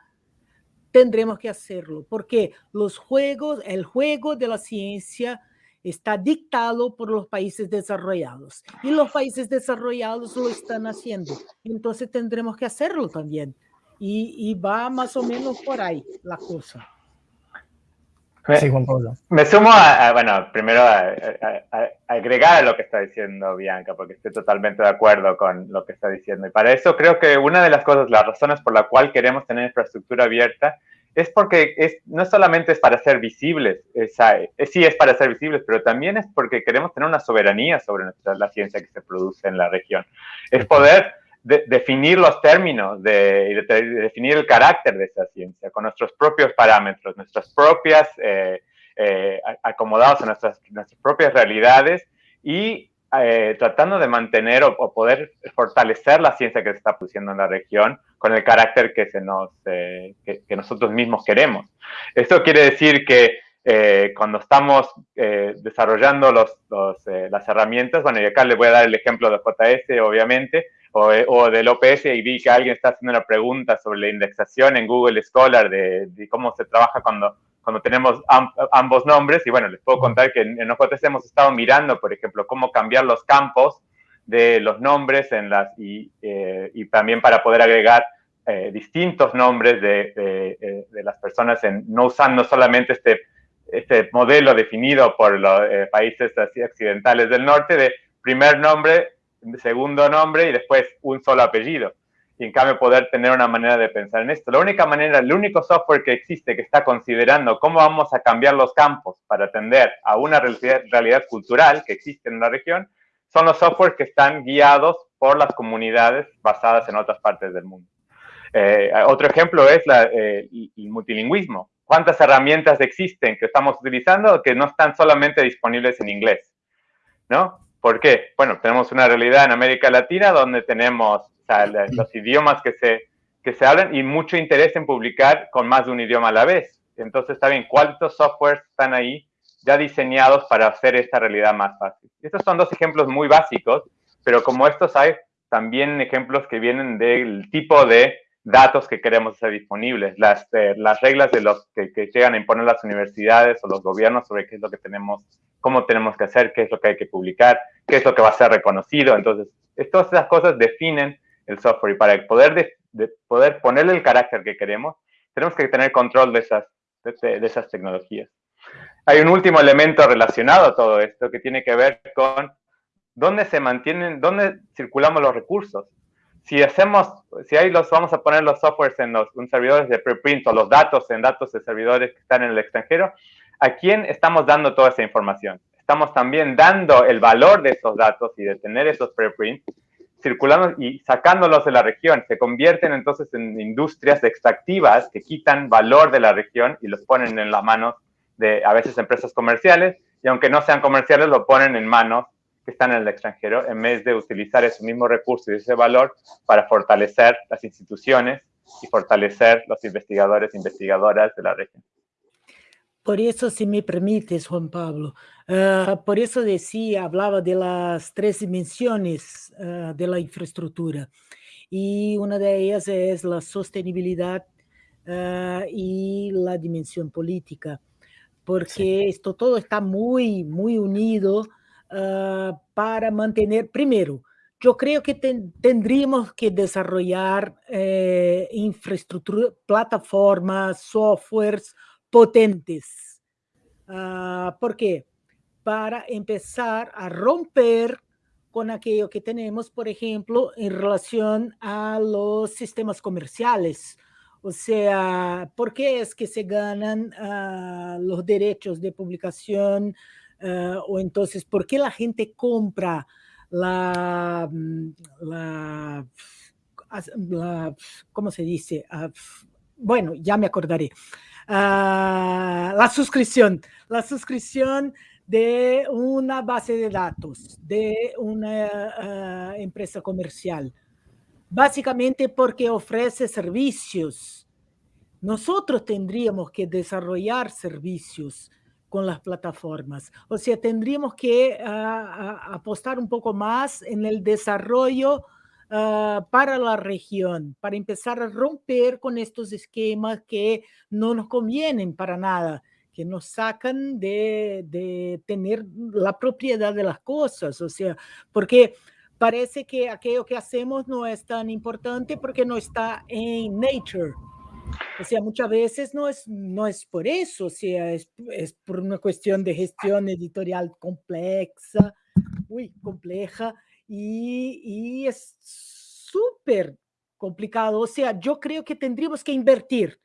[SPEAKER 2] tendremos que hacerlo, porque los juegos, el juego de la ciencia está dictado por los países desarrollados y los países desarrollados lo están haciendo. Entonces tendremos que hacerlo también. Y, va más o menos por ahí la cosa.
[SPEAKER 3] Me, sí, Juan Pablo. Me sumo a, bueno, primero a, a, agregar a lo que está diciendo Bianca, porque estoy totalmente de acuerdo con lo que está diciendo. Y para eso creo que una de las cosas, las razones por la cual queremos tener infraestructura abierta, es porque es, no solamente es para ser visibles, es, sí es para ser visibles, pero también es porque queremos tener una soberanía sobre nuestra, la ciencia que se produce en la región. Es poder de, definir los términos de, de, definir el carácter de esa ciencia con nuestros propios parámetros, nuestras propias, eh, eh, acomodados a nuestras, nuestras propias realidades y eh, tratando de mantener o, poder fortalecer la ciencia que se está produciendo en la región con el carácter que, se nos, que, nosotros mismos queremos. Esto quiere decir que cuando estamos desarrollando los, los, las herramientas, bueno, y acá les voy a dar el ejemplo de JS, obviamente, o, o, del OPS y vi que alguien está haciendo una pregunta sobre la indexación en Google Scholar de, de cómo se trabaja cuando, cuando tenemos ambos nombres. Y bueno, les puedo contar que en, en OJS hemos estado mirando, por ejemplo, cómo cambiar los campos de los nombres en las, y, eh, y también para poder agregar eh, distintos nombres de, de, eh, de, las personas, en, no usando solamente este, este modelo definido por los eh, países así occidentales del norte de primer nombre, segundo nombre y después un solo apellido. Y en cambio poder tener una manera de pensar en esto. La única manera, el único software que existe que está considerando cómo vamos a cambiar los campos para atender a una realidad, realidad cultural que existe en la región, son los softwares que están guiados por las comunidades basadas en otras partes del mundo. Eh, otro ejemplo es la, eh, el multilingüismo. ¿Cuántas herramientas existen que estamos utilizando que no están solamente disponibles en inglés? ¿No? ¿Por qué? Bueno, tenemos una realidad en América Latina donde tenemos o sea, los idiomas que se, que se hablan y mucho interés en publicar con más de un idioma a la vez. Entonces, está bien, ¿cuántos softwares están ahí ya diseñados para hacer esta realidad más fácil? Estos son dos ejemplos muy básicos, pero como estos hay también ejemplos que vienen del tipo de datos que queremos hacer disponibles, las, eh, las reglas de los que, llegan a imponer las universidades o los gobiernos sobre qué es lo que tenemos, cómo tenemos que hacer, qué es lo que hay que publicar, qué es lo que va a ser reconocido. Entonces, todas esas cosas definen el software y para poder, de, de poder ponerle el carácter que queremos, tenemos que tener control de esas, de, esas tecnologías. Hay un último elemento relacionado a todo esto que tiene que ver con dónde se mantienen, dónde circulamos los recursos. Si hacemos, si ahí vamos a poner los softwares en los servidores de preprint o los datos en datos de servidores que están en el extranjero, ¿a quién estamos dando toda esa información? Estamos también dando el valor de esos datos y de tener esos preprints circulando y sacándolos de la región. Se convierten entonces en industrias extractivas que quitan valor de la región y los ponen en las manos de a veces empresas comerciales y aunque no sean comerciales lo ponen en manos que están en el extranjero en vez de utilizar ese mismo recurso y ese valor para fortalecer las instituciones y fortalecer los investigadores e investigadoras de la región.
[SPEAKER 2] Por eso, si me permites, Juan Pablo, uh, por eso decía, hablaba de las tres dimensiones uh, de la infraestructura. Y una de ellas es la sostenibilidad uh, y la dimensión política, porque sí. esto todo está muy, muy unido para mantener, primero, yo creo que ten, tendríamos que desarrollar eh, infraestructura, plataformas, softwares, potentes. Uh, ¿Por qué? Para empezar a romper con aquello que tenemos, por ejemplo, en relación a los sistemas comerciales. O sea, ¿por qué es que se ganan uh, los derechos de publicación? Uh, o entonces, ¿por qué la gente compra la, mm, ¿cómo se dice? bueno, ya me acordaré. Uh, la suscripción, la suscripción de una base de datos, de una uh, empresa comercial. Básicamente porque ofrece servicios. Nosotros tendríamos que desarrollar servicios con las plataformas. O sea, tendríamos que uh, apostar un poco más en el desarrollo uh, para la región, para empezar a romper con estos esquemas que no nos convienen para nada, que nos sacan de, de tener la propiedad de las cosas, o sea, porque parece que aquello que hacemos no es tan importante porque no está en nature. O sea, muchas veces no es, no es por eso, o sea, es, es por una cuestión de gestión editorial compleja, muy compleja, y, y es súper complicado. O sea, yo creo que tendríamos que invertir.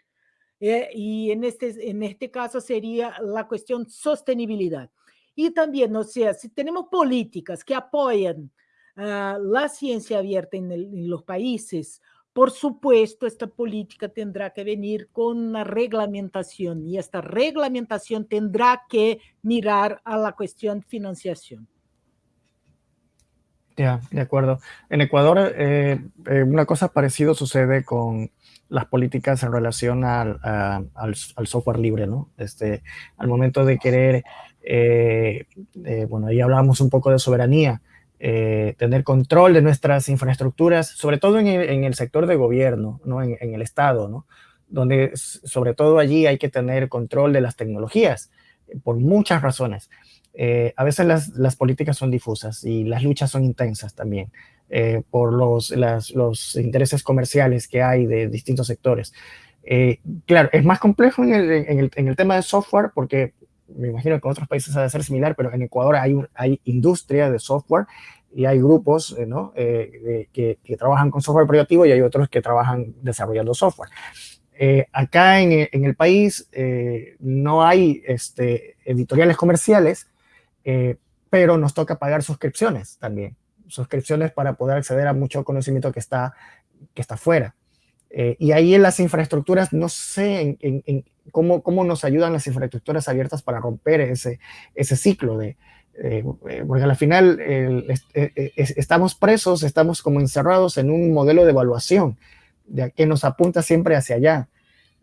[SPEAKER 2] Eh, y en este, en este caso sería la cuestión sostenibilidad. Y también, o sea, si tenemos políticas que apoyan uh, la ciencia abierta en, el, en, los países, por supuesto, esta política tendrá que venir con una reglamentación y esta reglamentación tendrá que mirar a la cuestión financiación.
[SPEAKER 1] Ya, de acuerdo. En Ecuador, eh, eh, una cosa parecida sucede con las políticas en relación al, software libre, ¿no? Este, al momento de querer, eh bueno, ahí hablábamos un poco de soberanía, eh, tener control de nuestras infraestructuras, sobre todo en el, en el sector de gobierno, ¿no? En, en, el Estado, ¿no? Donde sobre todo allí hay que tener control de las tecnologías, por muchas razones. Eh, a veces las, las, políticas son difusas y las luchas son intensas también eh, por los, las, los, intereses comerciales que hay de distintos sectores. Eh, claro, es más complejo en el, en, el, en el, tema de software porque me imagino que en otros países ha de ser similar, pero en Ecuador hay, hay industria de software y hay grupos ¿no? que, que, trabajan con software operativo y hay otros que trabajan desarrollando software. Eh, acá en, en, el país eh, no hay este, editoriales comerciales, eh, pero nos toca pagar suscripciones también, suscripciones para poder acceder a mucho conocimiento que está, que está fuera. Eh, y ahí en las infraestructuras, no sé en, en cómo, cómo, nos ayudan las infraestructuras abiertas para romper ese, ese ciclo de, eh, porque al final el, es, es, estamos presos, estamos como encerrados en un modelo de evaluación de, que nos apunta siempre hacia allá.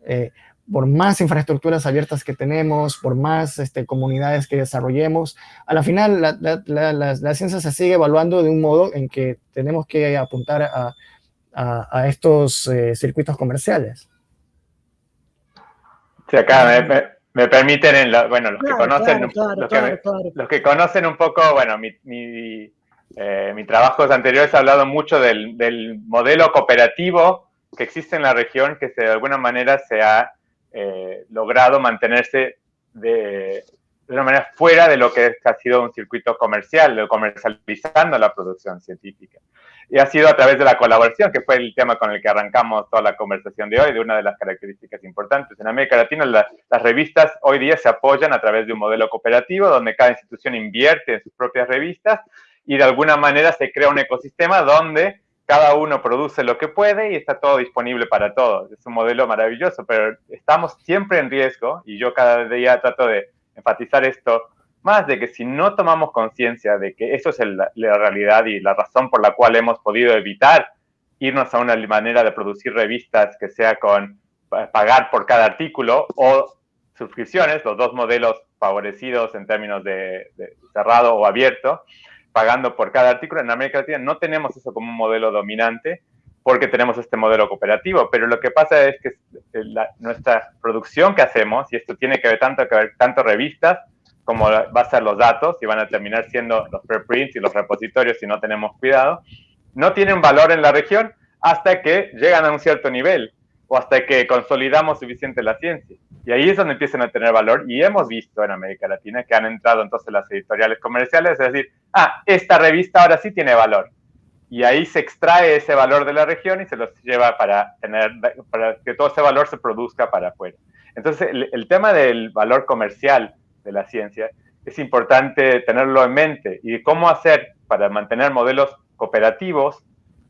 [SPEAKER 1] Eh, por más infraestructuras abiertas que tenemos, por más este, comunidades que desarrollemos, a la final la, la, la, la, ciencia se sigue evaluando de un modo en que tenemos que apuntar a, a, a estos eh, circuitos comerciales.
[SPEAKER 3] Sí, acá me, permiten, en la, bueno, los, claro, que conocen, claro, los, claro, que los, que conocen un poco, bueno, mi, mi, eh, mi trabajos anteriores ha hablado mucho del, del modelo cooperativo que existe en la región, que se, de alguna manera se ha logrado mantenerse de, de una manera fuera de lo que ha sido un circuito comercial, comercializando la producción científica. Y ha sido a través de la colaboración, que fue el tema con el que arrancamos toda la conversación de hoy, de una de las características importantes. En América Latina, las revistas hoy día se apoyan a través de un modelo cooperativo, donde cada institución invierte en sus propias revistas y de alguna manera se crea un ecosistema donde cada uno produce lo que puede y está todo disponible para todos. Es un modelo maravilloso, pero estamos siempre en riesgo y yo cada día trato de enfatizar esto, más de que si no tomamos conciencia de que eso es la realidad y la razón por la cual hemos podido evitar irnos a una manera de producir revistas que sea con pagar por cada artículo o suscripciones, los dos modelos favorecidos en términos de, de cerrado o abierto, pagando por cada artículo. En América Latina no tenemos eso como un modelo dominante porque tenemos este modelo cooperativo, pero lo que pasa es que la, nuestra producción que hacemos, y esto tiene que ver tanto, que ver tanto revistas como va a ser los datos, y van a terminar siendo los preprints y los repositorios si no tenemos cuidado, no tienen valor en la región hasta que llegan a un cierto nivel o hasta que consolidamos suficiente la ciencia. Y ahí es donde empiezan a tener valor y hemos visto en América Latina que han entrado entonces las editoriales comerciales, es decir, ah, esta revista ahora sí tiene valor y ahí se extrae ese valor de la región y se los lleva para, tener, para que todo ese valor se produzca para afuera. Entonces, el, tema del valor comercial de la ciencia es importante tenerlo en mente y cómo hacer para mantener modelos cooperativos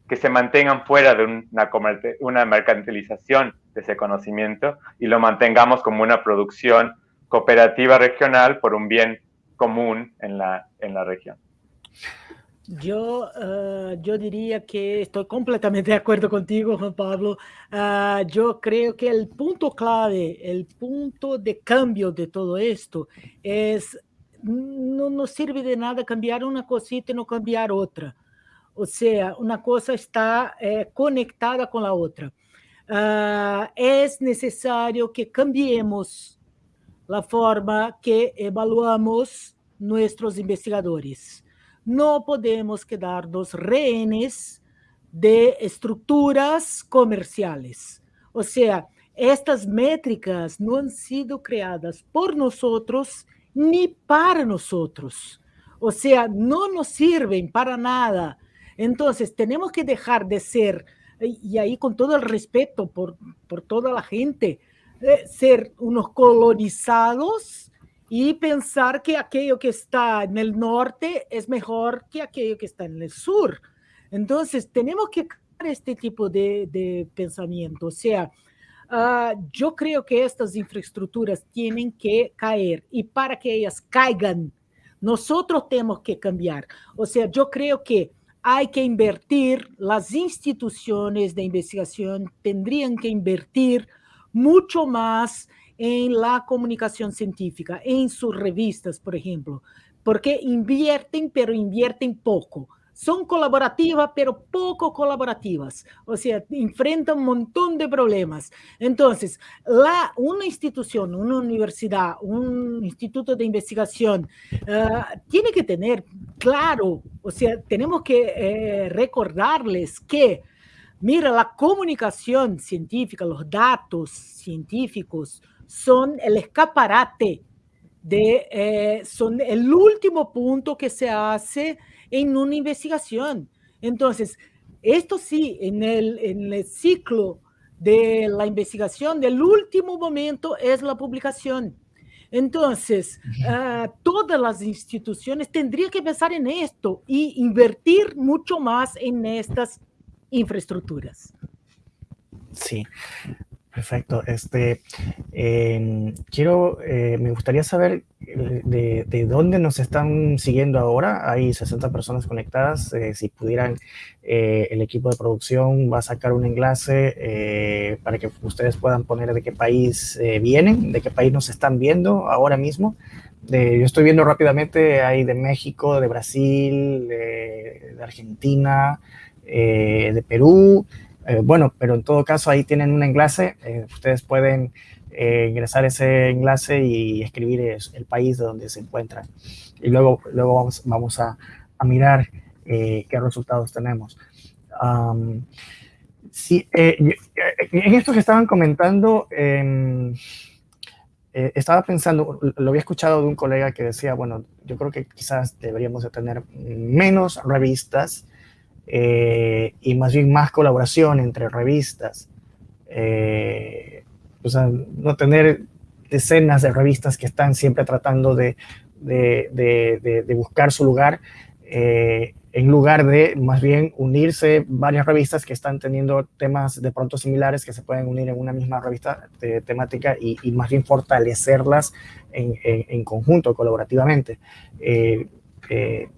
[SPEAKER 3] que se mantengan fuera de una, una mercantilización de ese conocimiento y lo mantengamos como una producción cooperativa regional por un bien común en la, en la región.
[SPEAKER 2] Yo, uh, yo diría que estoy completamente de acuerdo contigo, Juan Pablo. Uh, yo creo que el punto clave, el punto de cambio de todo esto es, no nos sirve de nada cambiar una cosita y no cambiar otra. O sea, una cosa está eh, conectada con la otra. Es necesario que cambiemos la forma que evaluamos nuestros investigadores no podemos quedarnos rehenes de estructuras comerciales. O sea, estas métricas no han sido creadas por nosotros ni para nosotros. O sea, no nos sirven para nada. Entonces, tenemos que dejar de ser, y ahí con todo el respeto por, por toda la gente, eh, ser unos colonizados y pensar que aquello que está en el norte es mejor que aquello que está en el sur. Entonces, tenemos que este tipo de, de pensamiento. O sea, uh, yo creo que estas infraestructuras tienen que caer y para que ellas caigan, nosotros tenemos que cambiar. O sea, yo creo que hay que invertir, las instituciones de investigación tendrían que invertir mucho más en la comunicación científica, en sus revistas, por ejemplo, porque invierten, pero invierten poco. Son colaborativas, pero poco colaborativas. O sea, enfrentan un montón de problemas. Entonces, la, una institución, una universidad, un instituto de investigación, uh, tiene que tener claro, o sea, tenemos que eh, recordarles que, mira, la comunicación científica, los datos científicos, son el escaparate, de, eh, son el último punto que se hace en una investigación. Entonces, esto sí, en el, en el ciclo de la investigación, del último momento es la publicación. Entonces, uh, todas las instituciones tendrían que pensar en esto y invertir mucho más en estas infraestructuras.
[SPEAKER 1] Sí, Perfecto. Este, em, quiero, eh, me gustaría saber eh, de, dónde nos están siguiendo ahora. Hay 60 personas conectadas. Eh, si pudieran, el equipo de producción va a sacar un enlace para que ustedes puedan poner de qué país vienen, de qué país nos están viendo ahora mismo. yo estoy viendo rápidamente, hay de México, de Brasil, de Argentina, de Perú. Eh, bueno, pero en todo caso ahí tienen un enlace, eh, ustedes pueden eh, ingresar ese enlace y escribir el país de donde se encuentran. Y luego, luego vamos, vamos a, a mirar qué resultados tenemos. Sí, eh, eh, en esto que estaban comentando, em, estaba pensando, lo había escuchado de un colega que decía, bueno, yo creo que quizás deberíamos de tener menos revistas y más bien más colaboración entre revistas. o sea, no tener decenas de revistas que están siempre tratando de, de, de buscar su lugar en lugar de más bien unirse varias revistas que están teniendo temas de pronto similares que se pueden unir en una misma revista de temática y, más bien fortalecerlas en, conjunto, colaborativamente. Eh, eh,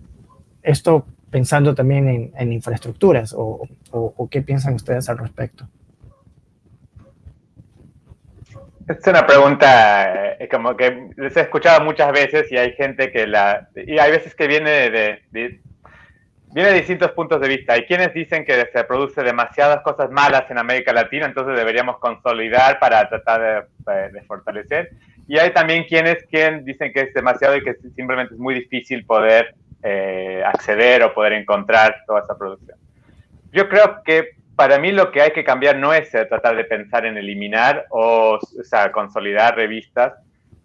[SPEAKER 1] esto pensando también en, infraestructuras o, qué piensan ustedes al respecto.
[SPEAKER 3] Es una pregunta eh, como que les he escuchado muchas veces y hay gente que la... Y hay veces que viene de viene de distintos puntos de vista. Hay quienes dicen que se produce demasiadas cosas malas en América Latina, entonces deberíamos consolidar para tratar de, fortalecer. Y hay también quienes, quien dicen que es demasiado y que simplemente es muy difícil poder eh, acceder o poder encontrar toda esa producción. Yo creo que para mí lo que hay que cambiar no es eh, tratar de pensar en eliminar o, o sea, consolidar revistas,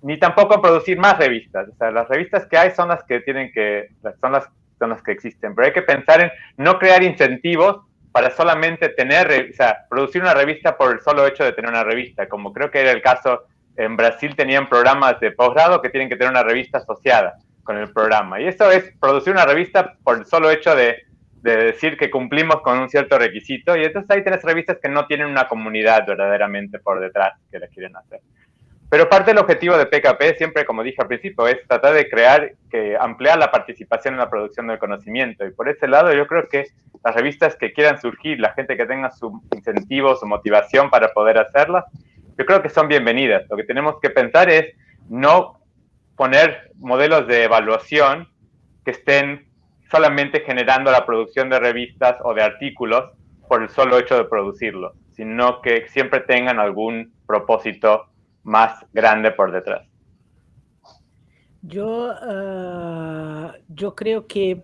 [SPEAKER 3] ni tampoco producir más revistas. O sea, las revistas que hay son las que tienen que, son las son las que existen, pero hay que pensar en no crear incentivos para solamente tener, o sea, producir una revista por el solo hecho de tener una revista, como creo que era el caso en Brasil, tenían programas de posgrado que tienen que tener una revista asociada con el programa. Y eso es producir una revista por el solo hecho de, de decir que cumplimos con un cierto requisito. Y entonces ahí tienes revistas que no tienen una comunidad verdaderamente por detrás que la quieren hacer. Pero parte del objetivo de PKP, siempre como dije al principio, es tratar de crear, que ampliar la participación en la producción del conocimiento. Y por ese lado yo creo que las revistas que quieran surgir, la gente que tenga su incentivo, su motivación para poder hacerlas, yo creo que son bienvenidas. Lo que tenemos que pensar es no poner modelos de evaluación que estén solamente generando la producción de revistas o de artículos por el solo hecho de producirlos, sino que siempre tengan algún propósito más grande por detrás.
[SPEAKER 2] Yo, ah, yo creo que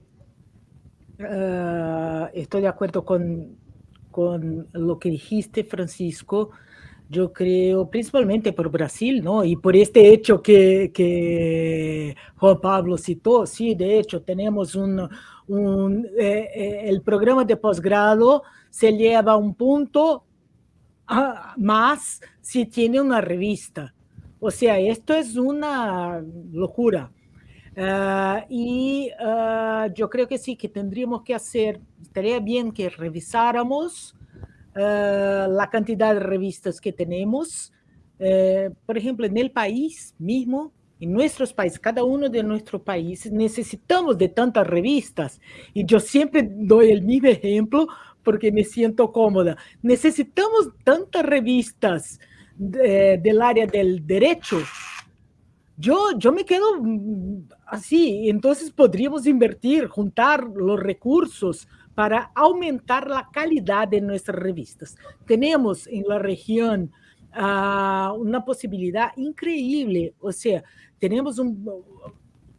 [SPEAKER 2] ah, estoy de acuerdo con, con lo que dijiste, Francisco. Yo creo, principalmente por Brasil, ¿no? Y por este hecho que, que Juan Pablo citó, sí, de hecho, tenemos un, un eh, eh, el programa de posgrado se lleva a un punto Ah, más si tiene una revista. O sea, esto es una locura. Ah, y ah, yo creo que sí, que tendríamos que hacer, estaría bien que revisáramos la cantidad de revistas que tenemos. Eh, por ejemplo, en el país mismo, en nuestros países, cada uno de nuestros países, necesitamos de tantas revistas. Y yo siempre doy el mismo ejemplo porque me siento cómoda. Necesitamos tantas revistas del área del derecho. Yo, yo me quedo mm, así, entonces podríamos invertir, juntar los recursos para aumentar la calidad de nuestras revistas. Tenemos en la región uh, una posibilidad increíble, o sea, tenemos un,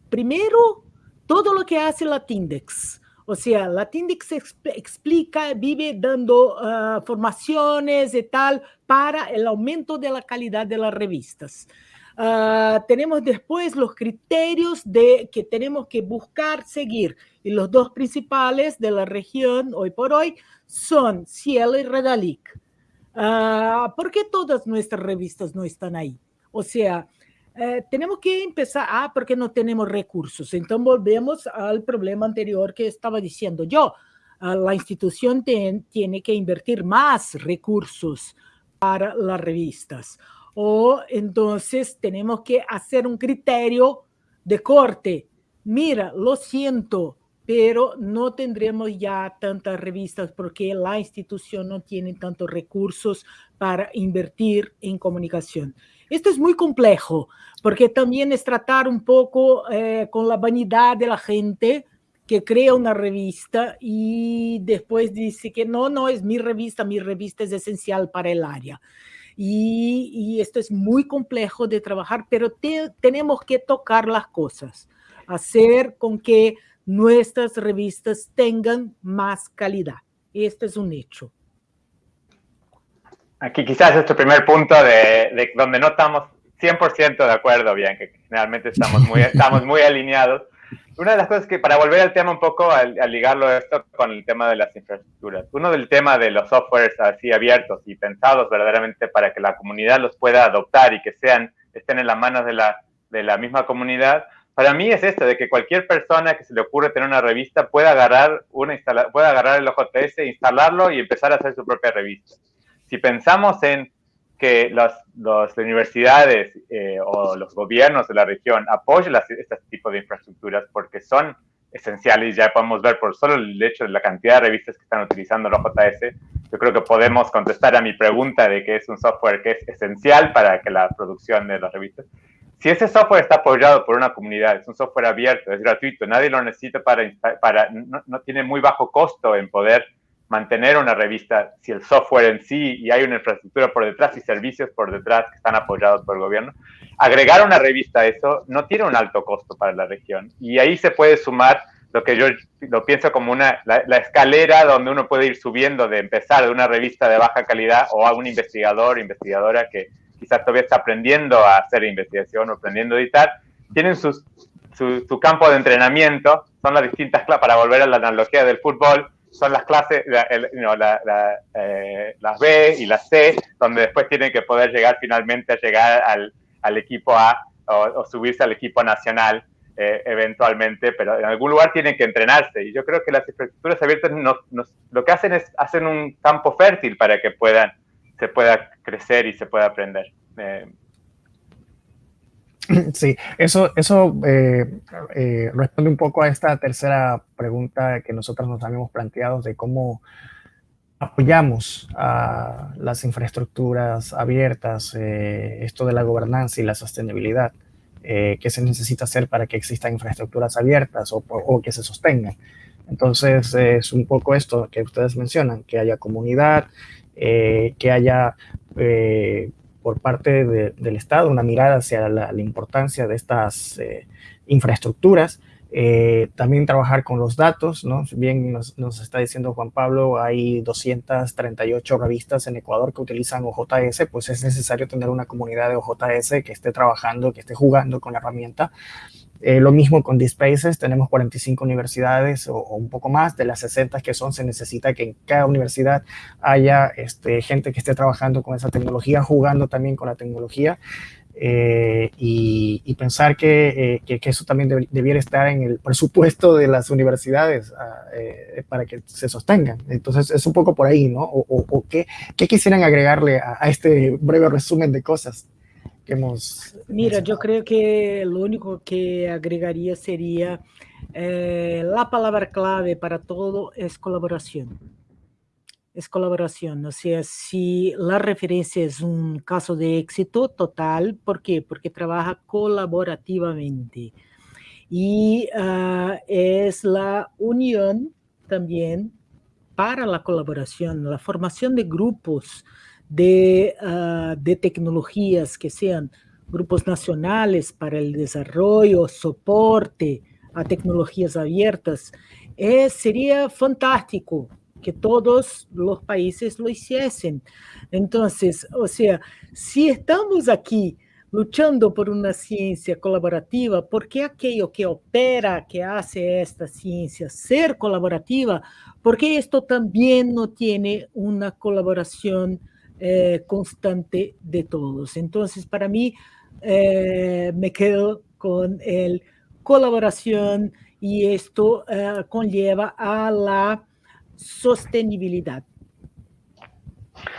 [SPEAKER 2] primero, todo lo que hace Latindex, o sea, Latindex explica, vive dando uh, formaciones y tal para el aumento de la calidad de las revistas. Uh, tenemos después los criterios de que tenemos que buscar seguir. Y los dos principales de la región hoy por hoy son Cielo y Redalic. Uh, ¿Por qué todas nuestras revistas no están ahí? O sea, eh, tenemos que empezar, ah, porque no tenemos recursos. Entonces volvemos al problema anterior que estaba diciendo yo. Ah, la institución tiene que invertir más recursos para las revistas. O entonces tenemos que hacer un criterio de corte. Mira, lo siento, pero no tendremos ya tantas revistas porque la institución no tiene tantos recursos para invertir en comunicación. Esto es muy complejo, porque también es tratar un poco eh, con la vanidad de la gente que crea una revista y después dice que no, no es mi revista, mi revista es esencial para el área. Y, esto es muy complejo de trabajar, pero tenemos que tocar las cosas, hacer con que nuestras revistas tengan más calidad. Esto es un hecho.
[SPEAKER 3] aquí quizás este primer punto de, de donde no estamos 100% de acuerdo, bien, que generalmente estamos muy, estamos muy alineados. Una de las cosas que, para volver al tema un poco, al, ligarlo esto con el tema de las infraestructuras, uno del tema de los softwares así abiertos y pensados verdaderamente para que la comunidad los pueda adoptar y que sean, estén en las manos de la, de la misma comunidad, para mí es esto, de que cualquier persona que se le ocurre tener una revista pueda agarrar, el OJS, instalarlo y empezar a hacer su propia revista. Si pensamos en que las, universidades eh, o los gobiernos de la región apoyen este tipo de infraestructuras porque son esenciales, ya podemos ver por solo el hecho de la cantidad de revistas que están utilizando los JS, yo creo que podemos contestar a mi pregunta de que es un software que es esencial para que la producción de las revistas. Si ese software está apoyado por una comunidad, es un software abierto, es gratuito, nadie lo necesita para, para no, tiene muy bajo costo en poder mantener una revista si el software en sí y hay una infraestructura por detrás y servicios por detrás que están apoyados por el gobierno, agregar una revista a eso no tiene un alto costo para la región. Y ahí se puede sumar lo que yo lo pienso como una, la, escalera donde uno puede ir subiendo de empezar de una revista de baja calidad o a un investigador, investigadora que quizás todavía está aprendiendo a hacer investigación o aprendiendo a editar, tienen sus, su, campo de entrenamiento, son las distintas, para volver a la analogía del fútbol, son las clases, eh, las B y las C, donde después tienen que poder llegar finalmente a llegar al, equipo A o, subirse al equipo nacional eh, eventualmente, pero en algún lugar tienen que entrenarse. Y yo creo que las infraestructuras abiertas lo que hacen es hacen un campo fértil para que puedan, se pueda crecer y se pueda aprender. Eh,
[SPEAKER 1] Sí, eso, eso eh, eh, responde un poco a esta tercera pregunta que nosotros nos habíamos planteado de cómo apoyamos a las infraestructuras abiertas, esto de la gobernanza y la sostenibilidad, qué se necesita hacer para que existan infraestructuras abiertas o, o que se sostengan. Entonces, es un poco esto que ustedes mencionan, que haya comunidad, que haya por parte del Estado, una mirada hacia la, importancia de estas eh, infraestructuras, eh, también trabajar con los datos, ¿no? Bien nos, nos, está diciendo Juan Pablo, hay 238 revistas en Ecuador que utilizan OJS, pues es necesario tener una comunidad de OJS que esté trabajando, que esté jugando con la herramienta eh, lo mismo con DSpaces, tenemos 45 universidades o, un poco más, de las 60 que son, se necesita que en cada universidad haya este, gente que esté trabajando con esa tecnología, jugando también con la tecnología. Eh, y, pensar eh, que, que, eso también debiera estar en el presupuesto de las universidades ah, para que se sostengan. Entonces, es un poco por ahí, ¿no? O, o, qué, quisieran agregarle a este breve resumen de cosas que hemos...
[SPEAKER 2] Mira, yo creo que lo único que agregaría sería eh, la palabra clave para todo es colaboración. Es colaboración, o sea, si la referencia es un caso de éxito total, ¿por qué? Porque trabaja colaborativamente. Y uh, es la unión también para la colaboración, la formación de grupos, de, uh, de tecnologías que sean grupos nacionales para el desarrollo, soporte a tecnologías abiertas, eh, sería fantástico que todos los países lo hiciesen. Entonces, o sea, si estamos aquí luchando por una ciencia colaborativa, ¿por qué aquello que opera, que hace esta ciencia ser colaborativa? Porque esto también no tiene una colaboración eh, constante de todos. Entonces, para mí, eh, me quedo con el colaboración y esto eh, conlleva a la sostenibilidad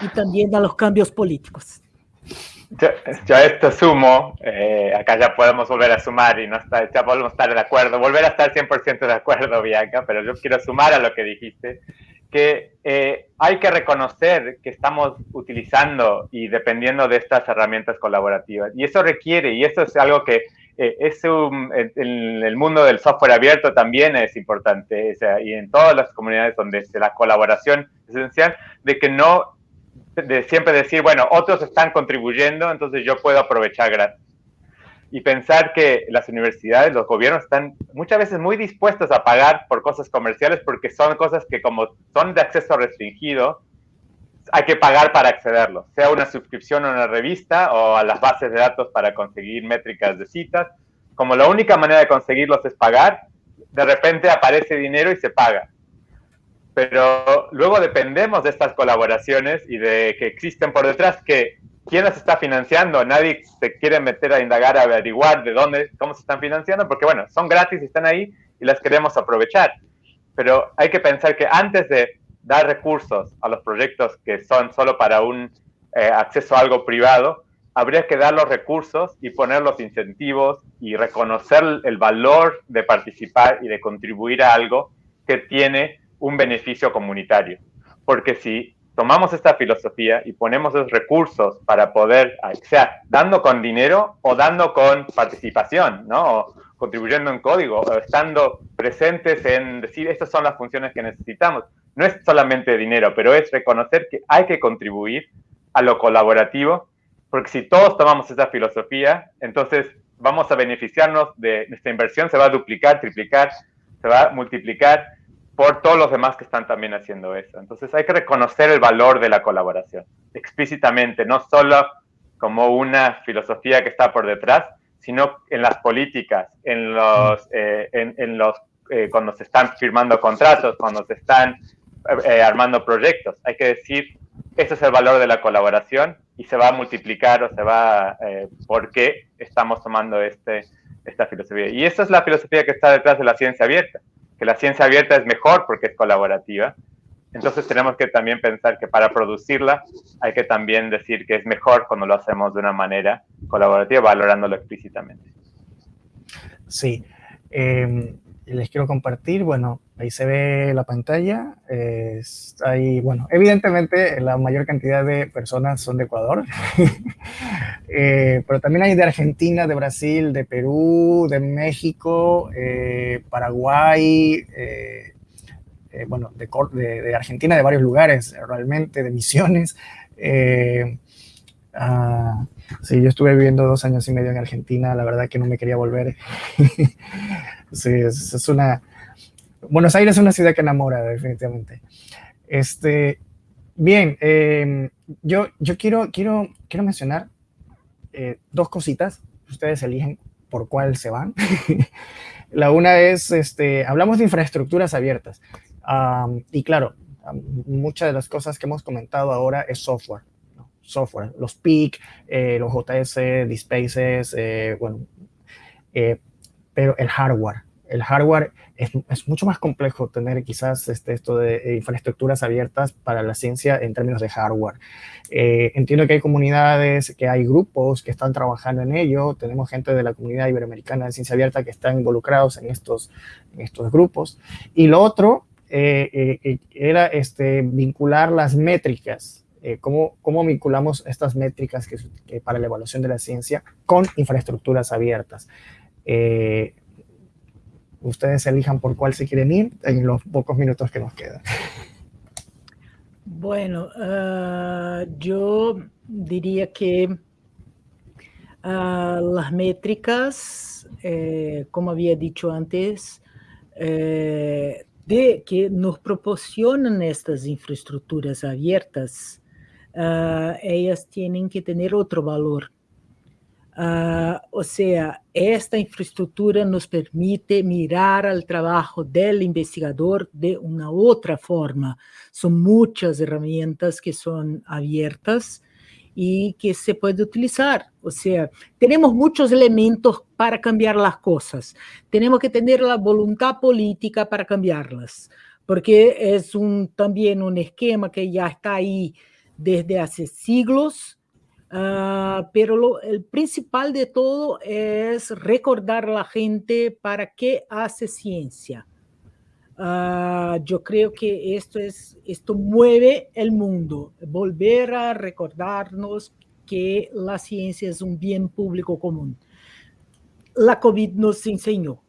[SPEAKER 2] y también a los cambios políticos.
[SPEAKER 3] Yo, esto sumo, acá ya podemos volver a sumar y no está, ya podemos estar de acuerdo, volver a estar 100% de acuerdo, Bianca, pero yo quiero sumar a lo que dijiste que eh, hay que reconocer que estamos utilizando y dependiendo de estas herramientas colaborativas. Y eso requiere, y eso es algo que eh, es un, en el mundo del software abierto también es importante, y en todas las comunidades donde la colaboración es esencial, de que no, de siempre decir, bueno, otros están contribuyendo, entonces yo puedo aprovechar gratis y pensar que las universidades, los gobiernos están muchas veces muy dispuestos a pagar por cosas comerciales porque son cosas que como son de acceso restringido, hay que pagar para accederlo, sea una suscripción a una revista o a las bases de datos para conseguir métricas de citas. Como la única manera de conseguirlos es pagar, de repente aparece dinero y se paga. Pero luego dependemos de estas colaboraciones y de que existen por detrás que quién las está financiando. Nadie se quiere meter a indagar, a averiguar de dónde, cómo se están financiando, porque bueno, son gratis y están ahí y las queremos aprovechar. Pero hay que pensar que antes de dar recursos a los proyectos que son solo para un eh, acceso a algo privado, habría que dar los recursos y poner los incentivos y reconocer el valor de participar y de contribuir a algo que tiene un beneficio comunitario. Porque si tomamos esta filosofía y ponemos esos recursos para poder, sea dando con dinero o dando con participación, ¿no? O contribuyendo en código, o estando presentes en decir, estas son las funciones que necesitamos no es solamente dinero, pero es reconocer que hay que contribuir a lo colaborativo, porque si todos tomamos esa filosofía, entonces vamos a beneficiarnos de esta inversión, se va a duplicar, triplicar, se va a multiplicar por todos los demás que están también haciendo eso. Entonces hay que reconocer el valor de la colaboración explícitamente, no solo como una filosofía que está por detrás, sino en las políticas, en los, eh, en, los eh, cuando se están firmando contratos, cuando se están eh, armando proyectos. Hay que decir, ese es el valor de la colaboración y se va a multiplicar o se va, eh, porque estamos tomando este, esta filosofía. Y esa es la filosofía que está detrás de la ciencia abierta, que la ciencia abierta es mejor porque es colaborativa. Entonces tenemos que también pensar que para producirla hay que también decir que es mejor cuando lo hacemos de una manera colaborativa, valorándolo explícitamente.
[SPEAKER 1] Sí. Eh, les quiero compartir, bueno, ahí se ve la pantalla, ahí, bueno, evidentemente la mayor cantidad de personas son de Ecuador, eh, pero también hay de Argentina, de Brasil, de Perú, de México, eh, Paraguay, eh, bueno, de, de, Argentina, de varios lugares realmente, de misiones. Ah, sí, yo estuve viviendo dos años y medio en Argentina, la verdad que no me quería volver. Sí, es, una... Buenos Aires es una ciudad que enamora, definitivamente. Este, bien, em, yo, yo quiero, quiero, quiero mencionar eh, dos cositas. Ustedes eligen por cuál se van. La una es, este, hablamos de infraestructuras abiertas. y claro, muchas de las cosas que hemos comentado ahora es software. Software, los PIC, eh, los JS, DSpaces, eh, bueno, pero el hardware. El hardware es, es mucho más complejo tener quizás este, esto de eh, infraestructuras abiertas para la ciencia en términos de hardware. Eh, entiendo que hay comunidades, que hay grupos que están trabajando en ello. Tenemos gente de la comunidad iberoamericana de ciencia abierta que están involucrados en estos, en estos grupos. Y lo otro eh, era este, vincular las métricas cómo, cómo, vinculamos estas métricas que, para la evaluación de la ciencia con infraestructuras abiertas. Eh, ustedes elijan por cuál se quieren ir en los pocos minutos que nos quedan.
[SPEAKER 2] Bueno, ah, yo diría que ah, las métricas, eh, como había dicho antes, eh, de que nos proporcionan estas infraestructuras abiertas, ah, ellas tienen que tener otro valor Uh, o sea, esta infraestructura nos permite mirar al trabajo del investigador de una otra forma. Son muchas herramientas que son abiertas y que se puede utilizar. O sea, tenemos muchos elementos para cambiar las cosas. Tenemos que tener la voluntad política para cambiarlas, porque es también un esquema que ya está ahí desde hace siglos Ah, pero el principal de todo es recordar a la gente para qué hace ciencia. Ah, yo creo que esto, es, esto mueve el mundo, volver a recordarnos que la ciencia es un bien público común. La COVID nos enseñó.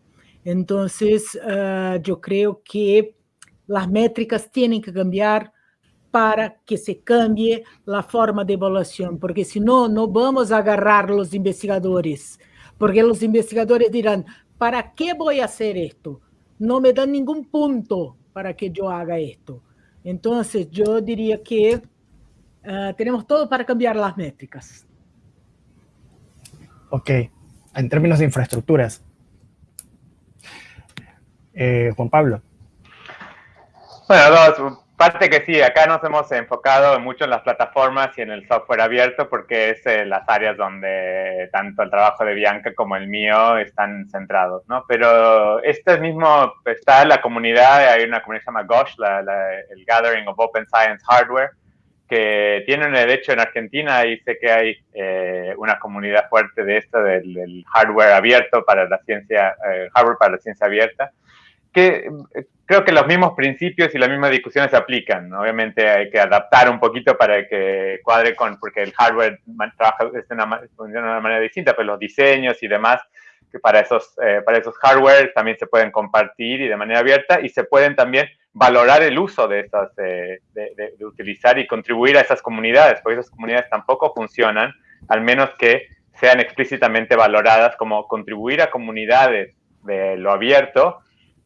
[SPEAKER 2] Entonces, ah, yo creo que las métricas tienen que cambiar, para que se cambie a forma de evaluação, porque senão não vamos agarrar os investigadores, porque os investigadores dirão, ¿para que vou fazer isto? Não me dão nenhum ponto para que eu haga isto. Então, eu diria que uh, tenemos todo para cambiar las métricas.
[SPEAKER 1] Ok, en términos de infraestructuras. Eh, Juan Pablo.
[SPEAKER 3] Bueno, dos, parte que sí, acá nos hemos enfocado mucho en las plataformas y en el software abierto porque es eh, las áreas donde tanto el trabajo de Bianca como el mío están centrados, ¿no? Pero este mismo, está la comunidad, hay una comunidad que se llama GOSH, el Gathering of Open Science Hardware, que tienen de hecho en Argentina y sé que hay eh, una comunidad fuerte de esto, del, hardware abierto para la ciencia, eh, hardware para la ciencia abierta, que eh, creo que los mismos principios y las mismas discusiones se aplican. Obviamente hay que adaptar un poquito para que cuadre con, porque el hardware trabaja de una, de una manera distinta, pero los diseños y demás que para esos, para esos hardware también se pueden compartir y de manera abierta y se pueden también valorar el uso de estas, de, de, utilizar y contribuir a esas comunidades, porque esas comunidades tampoco funcionan, al menos que sean explícitamente valoradas como contribuir a comunidades de lo abierto,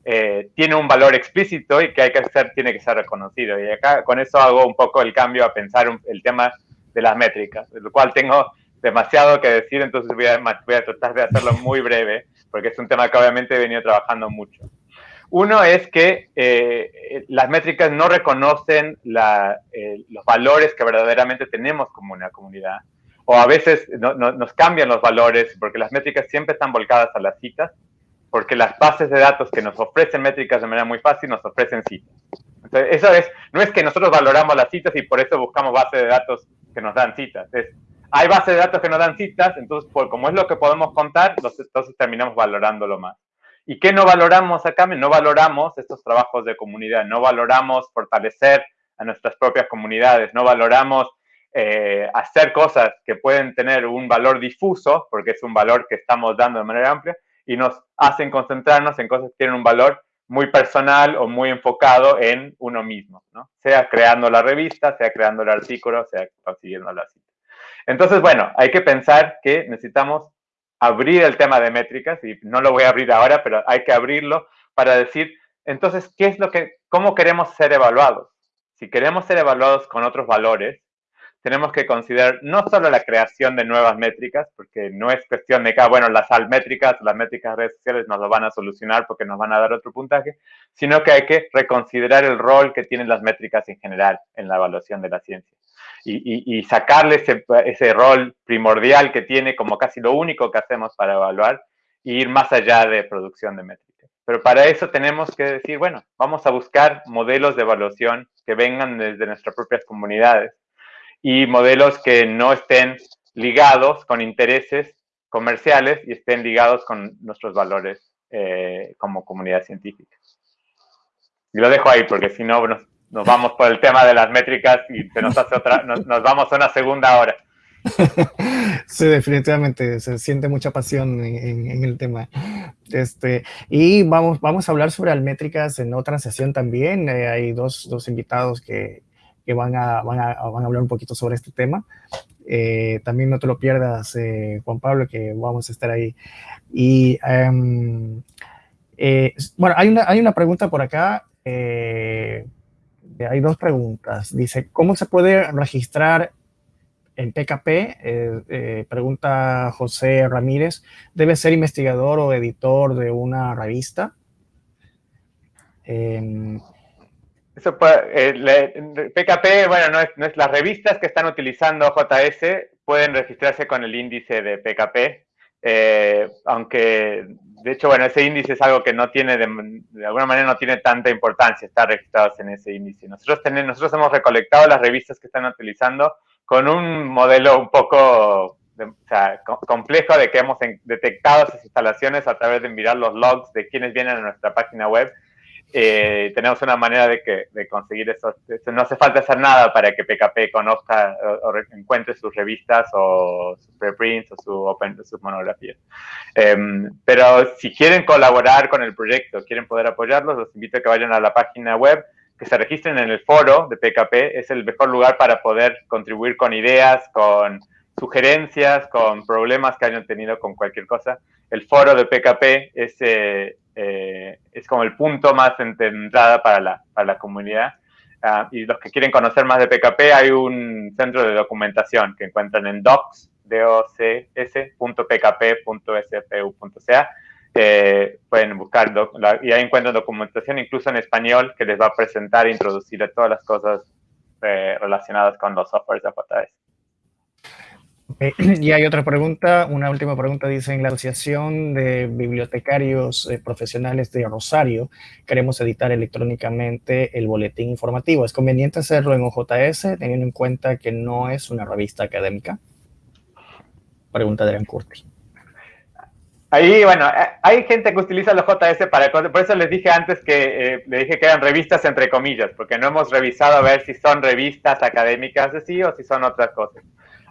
[SPEAKER 3] eh, tiene un valor explícito y que hay que ser, tiene que ser reconocido. Y acá con eso hago un poco el cambio a pensar el tema de las métricas, de lo cual tengo demasiado que decir, entonces voy a, voy a tratar de hacerlo muy breve, porque es un tema que obviamente he venido trabajando mucho. Uno es que eh, las métricas no reconocen eh, los valores que verdaderamente tenemos como una comunidad. O a veces nos cambian los valores porque las métricas siempre están volcadas a las citas, porque las bases de datos que nos ofrecen métricas de manera muy fácil nos ofrecen citas. Entonces, eso es, no es que nosotros valoramos las citas y por eso buscamos bases de datos que nos dan citas. Es, hay bases de datos que nos dan citas, entonces, como es lo que podemos contar, entonces terminamos valorándolo más. ¿Y qué no valoramos acá? No valoramos estos trabajos de comunidad, no valoramos fortalecer a nuestras propias comunidades, no valoramos eh, hacer cosas que pueden tener un valor difuso, porque es un valor que estamos dando de manera amplia, y nos hacen concentrarnos en cosas que tienen un valor muy personal o muy enfocado en uno mismo, ¿no? Sea creando la revista, sea creando el artículo, sea consiguiendo la cita. Entonces, bueno, hay que pensar que necesitamos abrir el tema de métricas, y no lo voy a abrir ahora, pero hay que abrirlo para decir, entonces, ¿qué es lo que, cómo queremos ser evaluados? Si queremos ser evaluados con otros valores, tenemos que considerar no solo la creación de nuevas métricas, porque no es cuestión de que, ah, bueno, las métricas, las métricas de redes sociales nos lo van a solucionar porque nos van a dar otro puntaje, sino que hay que reconsiderar el rol que tienen las métricas en general en la evaluación de la ciencia y, sacarle ese, ese, rol primordial que tiene como casi lo único que hacemos para evaluar e ir más allá de producción de métricas. Pero para eso tenemos que decir, bueno, vamos a buscar modelos de evaluación que vengan desde nuestras propias comunidades y modelos que no estén ligados con intereses comerciales y estén ligados con nuestros valores eh, como comunidad científica. Y lo dejo ahí porque si no nos nos vamos por el tema de las métricas y se nos hace otra, nos, vamos a una segunda hora.
[SPEAKER 1] Sí, definitivamente, se siente mucha pasión en, el tema. Este, y vamos, vamos a hablar sobre métricas en otra sesión también. Eh, hay dos, dos, invitados que, que van, a, van, a, van, a, hablar un poquito sobre este tema. Eh, también no te lo pierdas, eh, Juan Pablo, que vamos a estar ahí. Y em, bueno, hay una, hay una pregunta por acá hay dos preguntas. Dice, ¿cómo se puede registrar en PKP? Eh, eh, pregunta José Ramírez. ¿Debe ser investigador o editor de una revista?
[SPEAKER 3] Eso puede, PKP, bueno, no es, las revistas que están utilizando JS pueden registrarse con el índice de PKP, eh, aunque de hecho, bueno, ese índice es algo que no tiene, de, alguna manera no tiene tanta importancia estar registrados en ese índice. Nosotros, tenemos, nosotros hemos recolectado las revistas que están utilizando con un modelo un poco complejo de que hemos detectado esas instalaciones a través de mirar los logs de quienes vienen a nuestra página web eh, tenemos una manera de, que, de conseguir eso. No hace falta hacer nada para que PKP conozca o, encuentre sus revistas o sus preprints o su open, sus monografías. Em, pero si quieren colaborar con el proyecto, quieren poder apoyarlos, los invito a que vayan a la página web, que se registren en el foro de PKP. Es el mejor lugar para poder contribuir con ideas, con sugerencias, con problemas que hayan tenido con cualquier cosa. El foro de PKP es... Eh, eh, es como el punto más de entrada para la, para la comunidad. ah, y los que quieren conocer más de PKP, hay un centro de documentación que encuentran en docs, docs.pkp.spu.ca. Eh, pueden buscar y ahí encuentran documentación incluso en español que les va a presentar e introducir todas las cosas eh, relacionadas con los softwares de JS.
[SPEAKER 1] y hay otra pregunta, una última pregunta, dice, en la Asociación de Bibliotecarios eh, Profesionales de Rosario, queremos editar electrónicamente el boletín informativo. ¿Es conveniente hacerlo en OJS, teniendo en cuenta que no es una revista académica? Pregunta de Adrián Curti.
[SPEAKER 3] Ahí, bueno, eh, hay gente que utiliza los JS para por eso les dije antes que eh, le dije que eran revistas entre comillas, porque no hemos revisado a ver si son revistas académicas sí o si son otras cosas.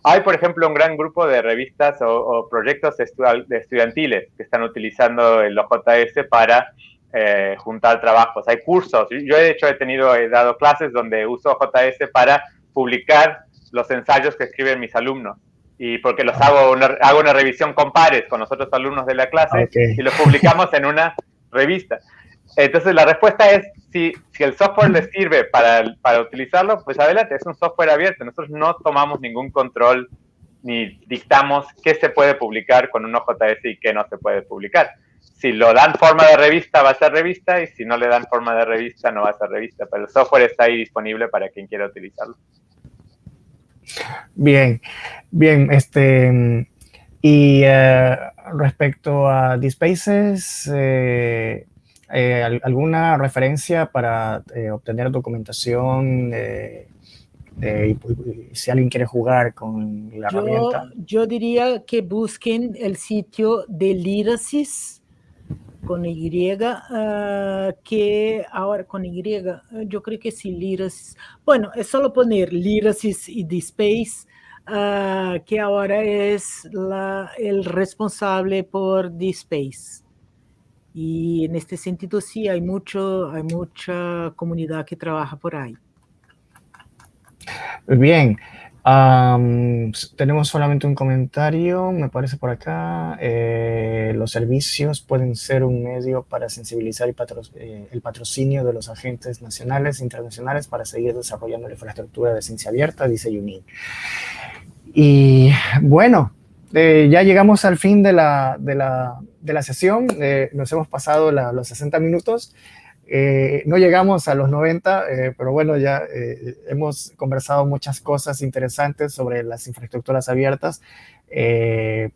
[SPEAKER 3] Hay, por ejemplo, un gran grupo de revistas o, proyectos estudiantiles que están utilizando el OJS para eh, juntar trabajos. Hay cursos. Yo, de hecho, he tenido, he dado clases donde uso OJS para publicar los ensayos que escriben mis alumnos. Y porque los hago una, hago una revisión con pares con los otros alumnos de la clase y los publicamos en una revista. Entonces, la respuesta es, si, si el software les sirve para, para utilizarlo, pues adelante, es un software abierto. Nosotros no tomamos ningún control ni dictamos qué se puede publicar con un OJS y qué no se puede publicar. Si lo dan forma de revista, va a ser revista, y si no le dan forma de revista, no va a ser revista. Pero el software está ahí disponible para quien quiera utilizarlo.
[SPEAKER 1] Bien, bien, este, y eh, respecto a DSpaces, eh, eh, ¿Alguna referencia para eh, obtener documentación? Eh, si alguien quiere jugar con la herramienta.
[SPEAKER 2] Yo diría que busquen el sitio de Lirasis con Y, ah, que ahora con Y, yo creo que sí, Lirasis. Bueno, es solo poner Lirasis y DSpace, uh, que ahora es la, el responsable por DSpace. Y en este sentido sí, hay, mucho, hay mucha comunidad que trabaja por ahí.
[SPEAKER 1] Bien, tenemos solamente un comentario, me parece por acá. Eh, los servicios pueden ser un medio para sensibilizar el, eh, el, patrocinio de los agentes nacionales e internacionales para seguir desarrollando la infraestructura de ciencia abierta, dice Yunin. Y bueno, eh, ya llegamos al fin de la, de la, de la sesión. Eh, nos hemos pasado los 60 minutos. Eh, no llegamos a los 90, pero bueno, ya hemos conversado muchas cosas interesantes sobre las infraestructuras abiertas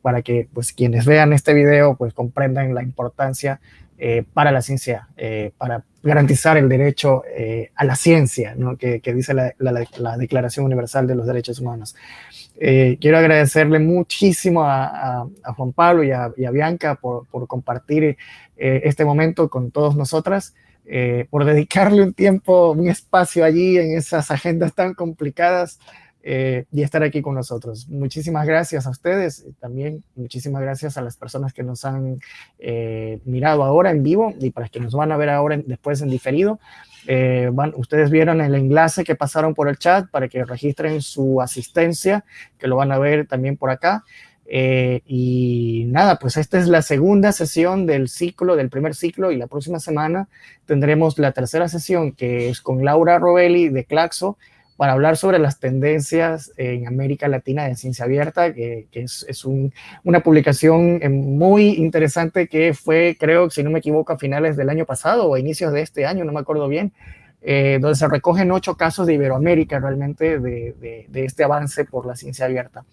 [SPEAKER 1] para que pues, quienes vean este video pues, comprendan la importancia para la ciencia, para garantizar el derecho a la ciencia, ¿no? que, que, dice la, la Declaración Universal de los Derechos Humanos. Eh, quiero agradecerle muchísimo a, Juan Pablo y a, Bianca por, compartir eh, este momento con todos nosotras, eh, por dedicarle un tiempo, un espacio allí en esas agendas tan complicadas y estar aquí con nosotros. Muchísimas gracias a ustedes, también muchísimas gracias a las personas que nos han mirado ahora en vivo y para que nos van a ver ahora después en diferido. Eh, ustedes vieron el enlace que pasaron por el chat para que registren su asistencia, que lo van a ver también por acá. Eh, y nada, pues esta es la segunda sesión del ciclo, del primer ciclo, y la próxima semana tendremos la tercera sesión, que es con Laura Robelli de Claxo, para hablar sobre las tendencias en América Latina de Ciencia Abierta, que, es, una publicación eh, muy interesante que fue, creo, si no me equivoco, a finales del año pasado o a inicios de este año, no me acuerdo bien, eh, donde se recogen ocho casos de Iberoamérica realmente de, este avance por la ciencia abierta.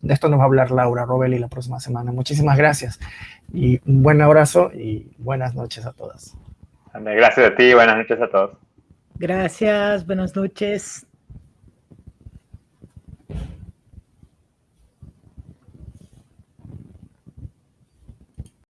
[SPEAKER 1] De esto nos va a hablar Laura Robelli la próxima semana. Muchísimas gracias y un buen abrazo y buenas noches a todas.
[SPEAKER 3] Gracias a ti y buenas noches a todos.
[SPEAKER 2] Gracias, buenas noches.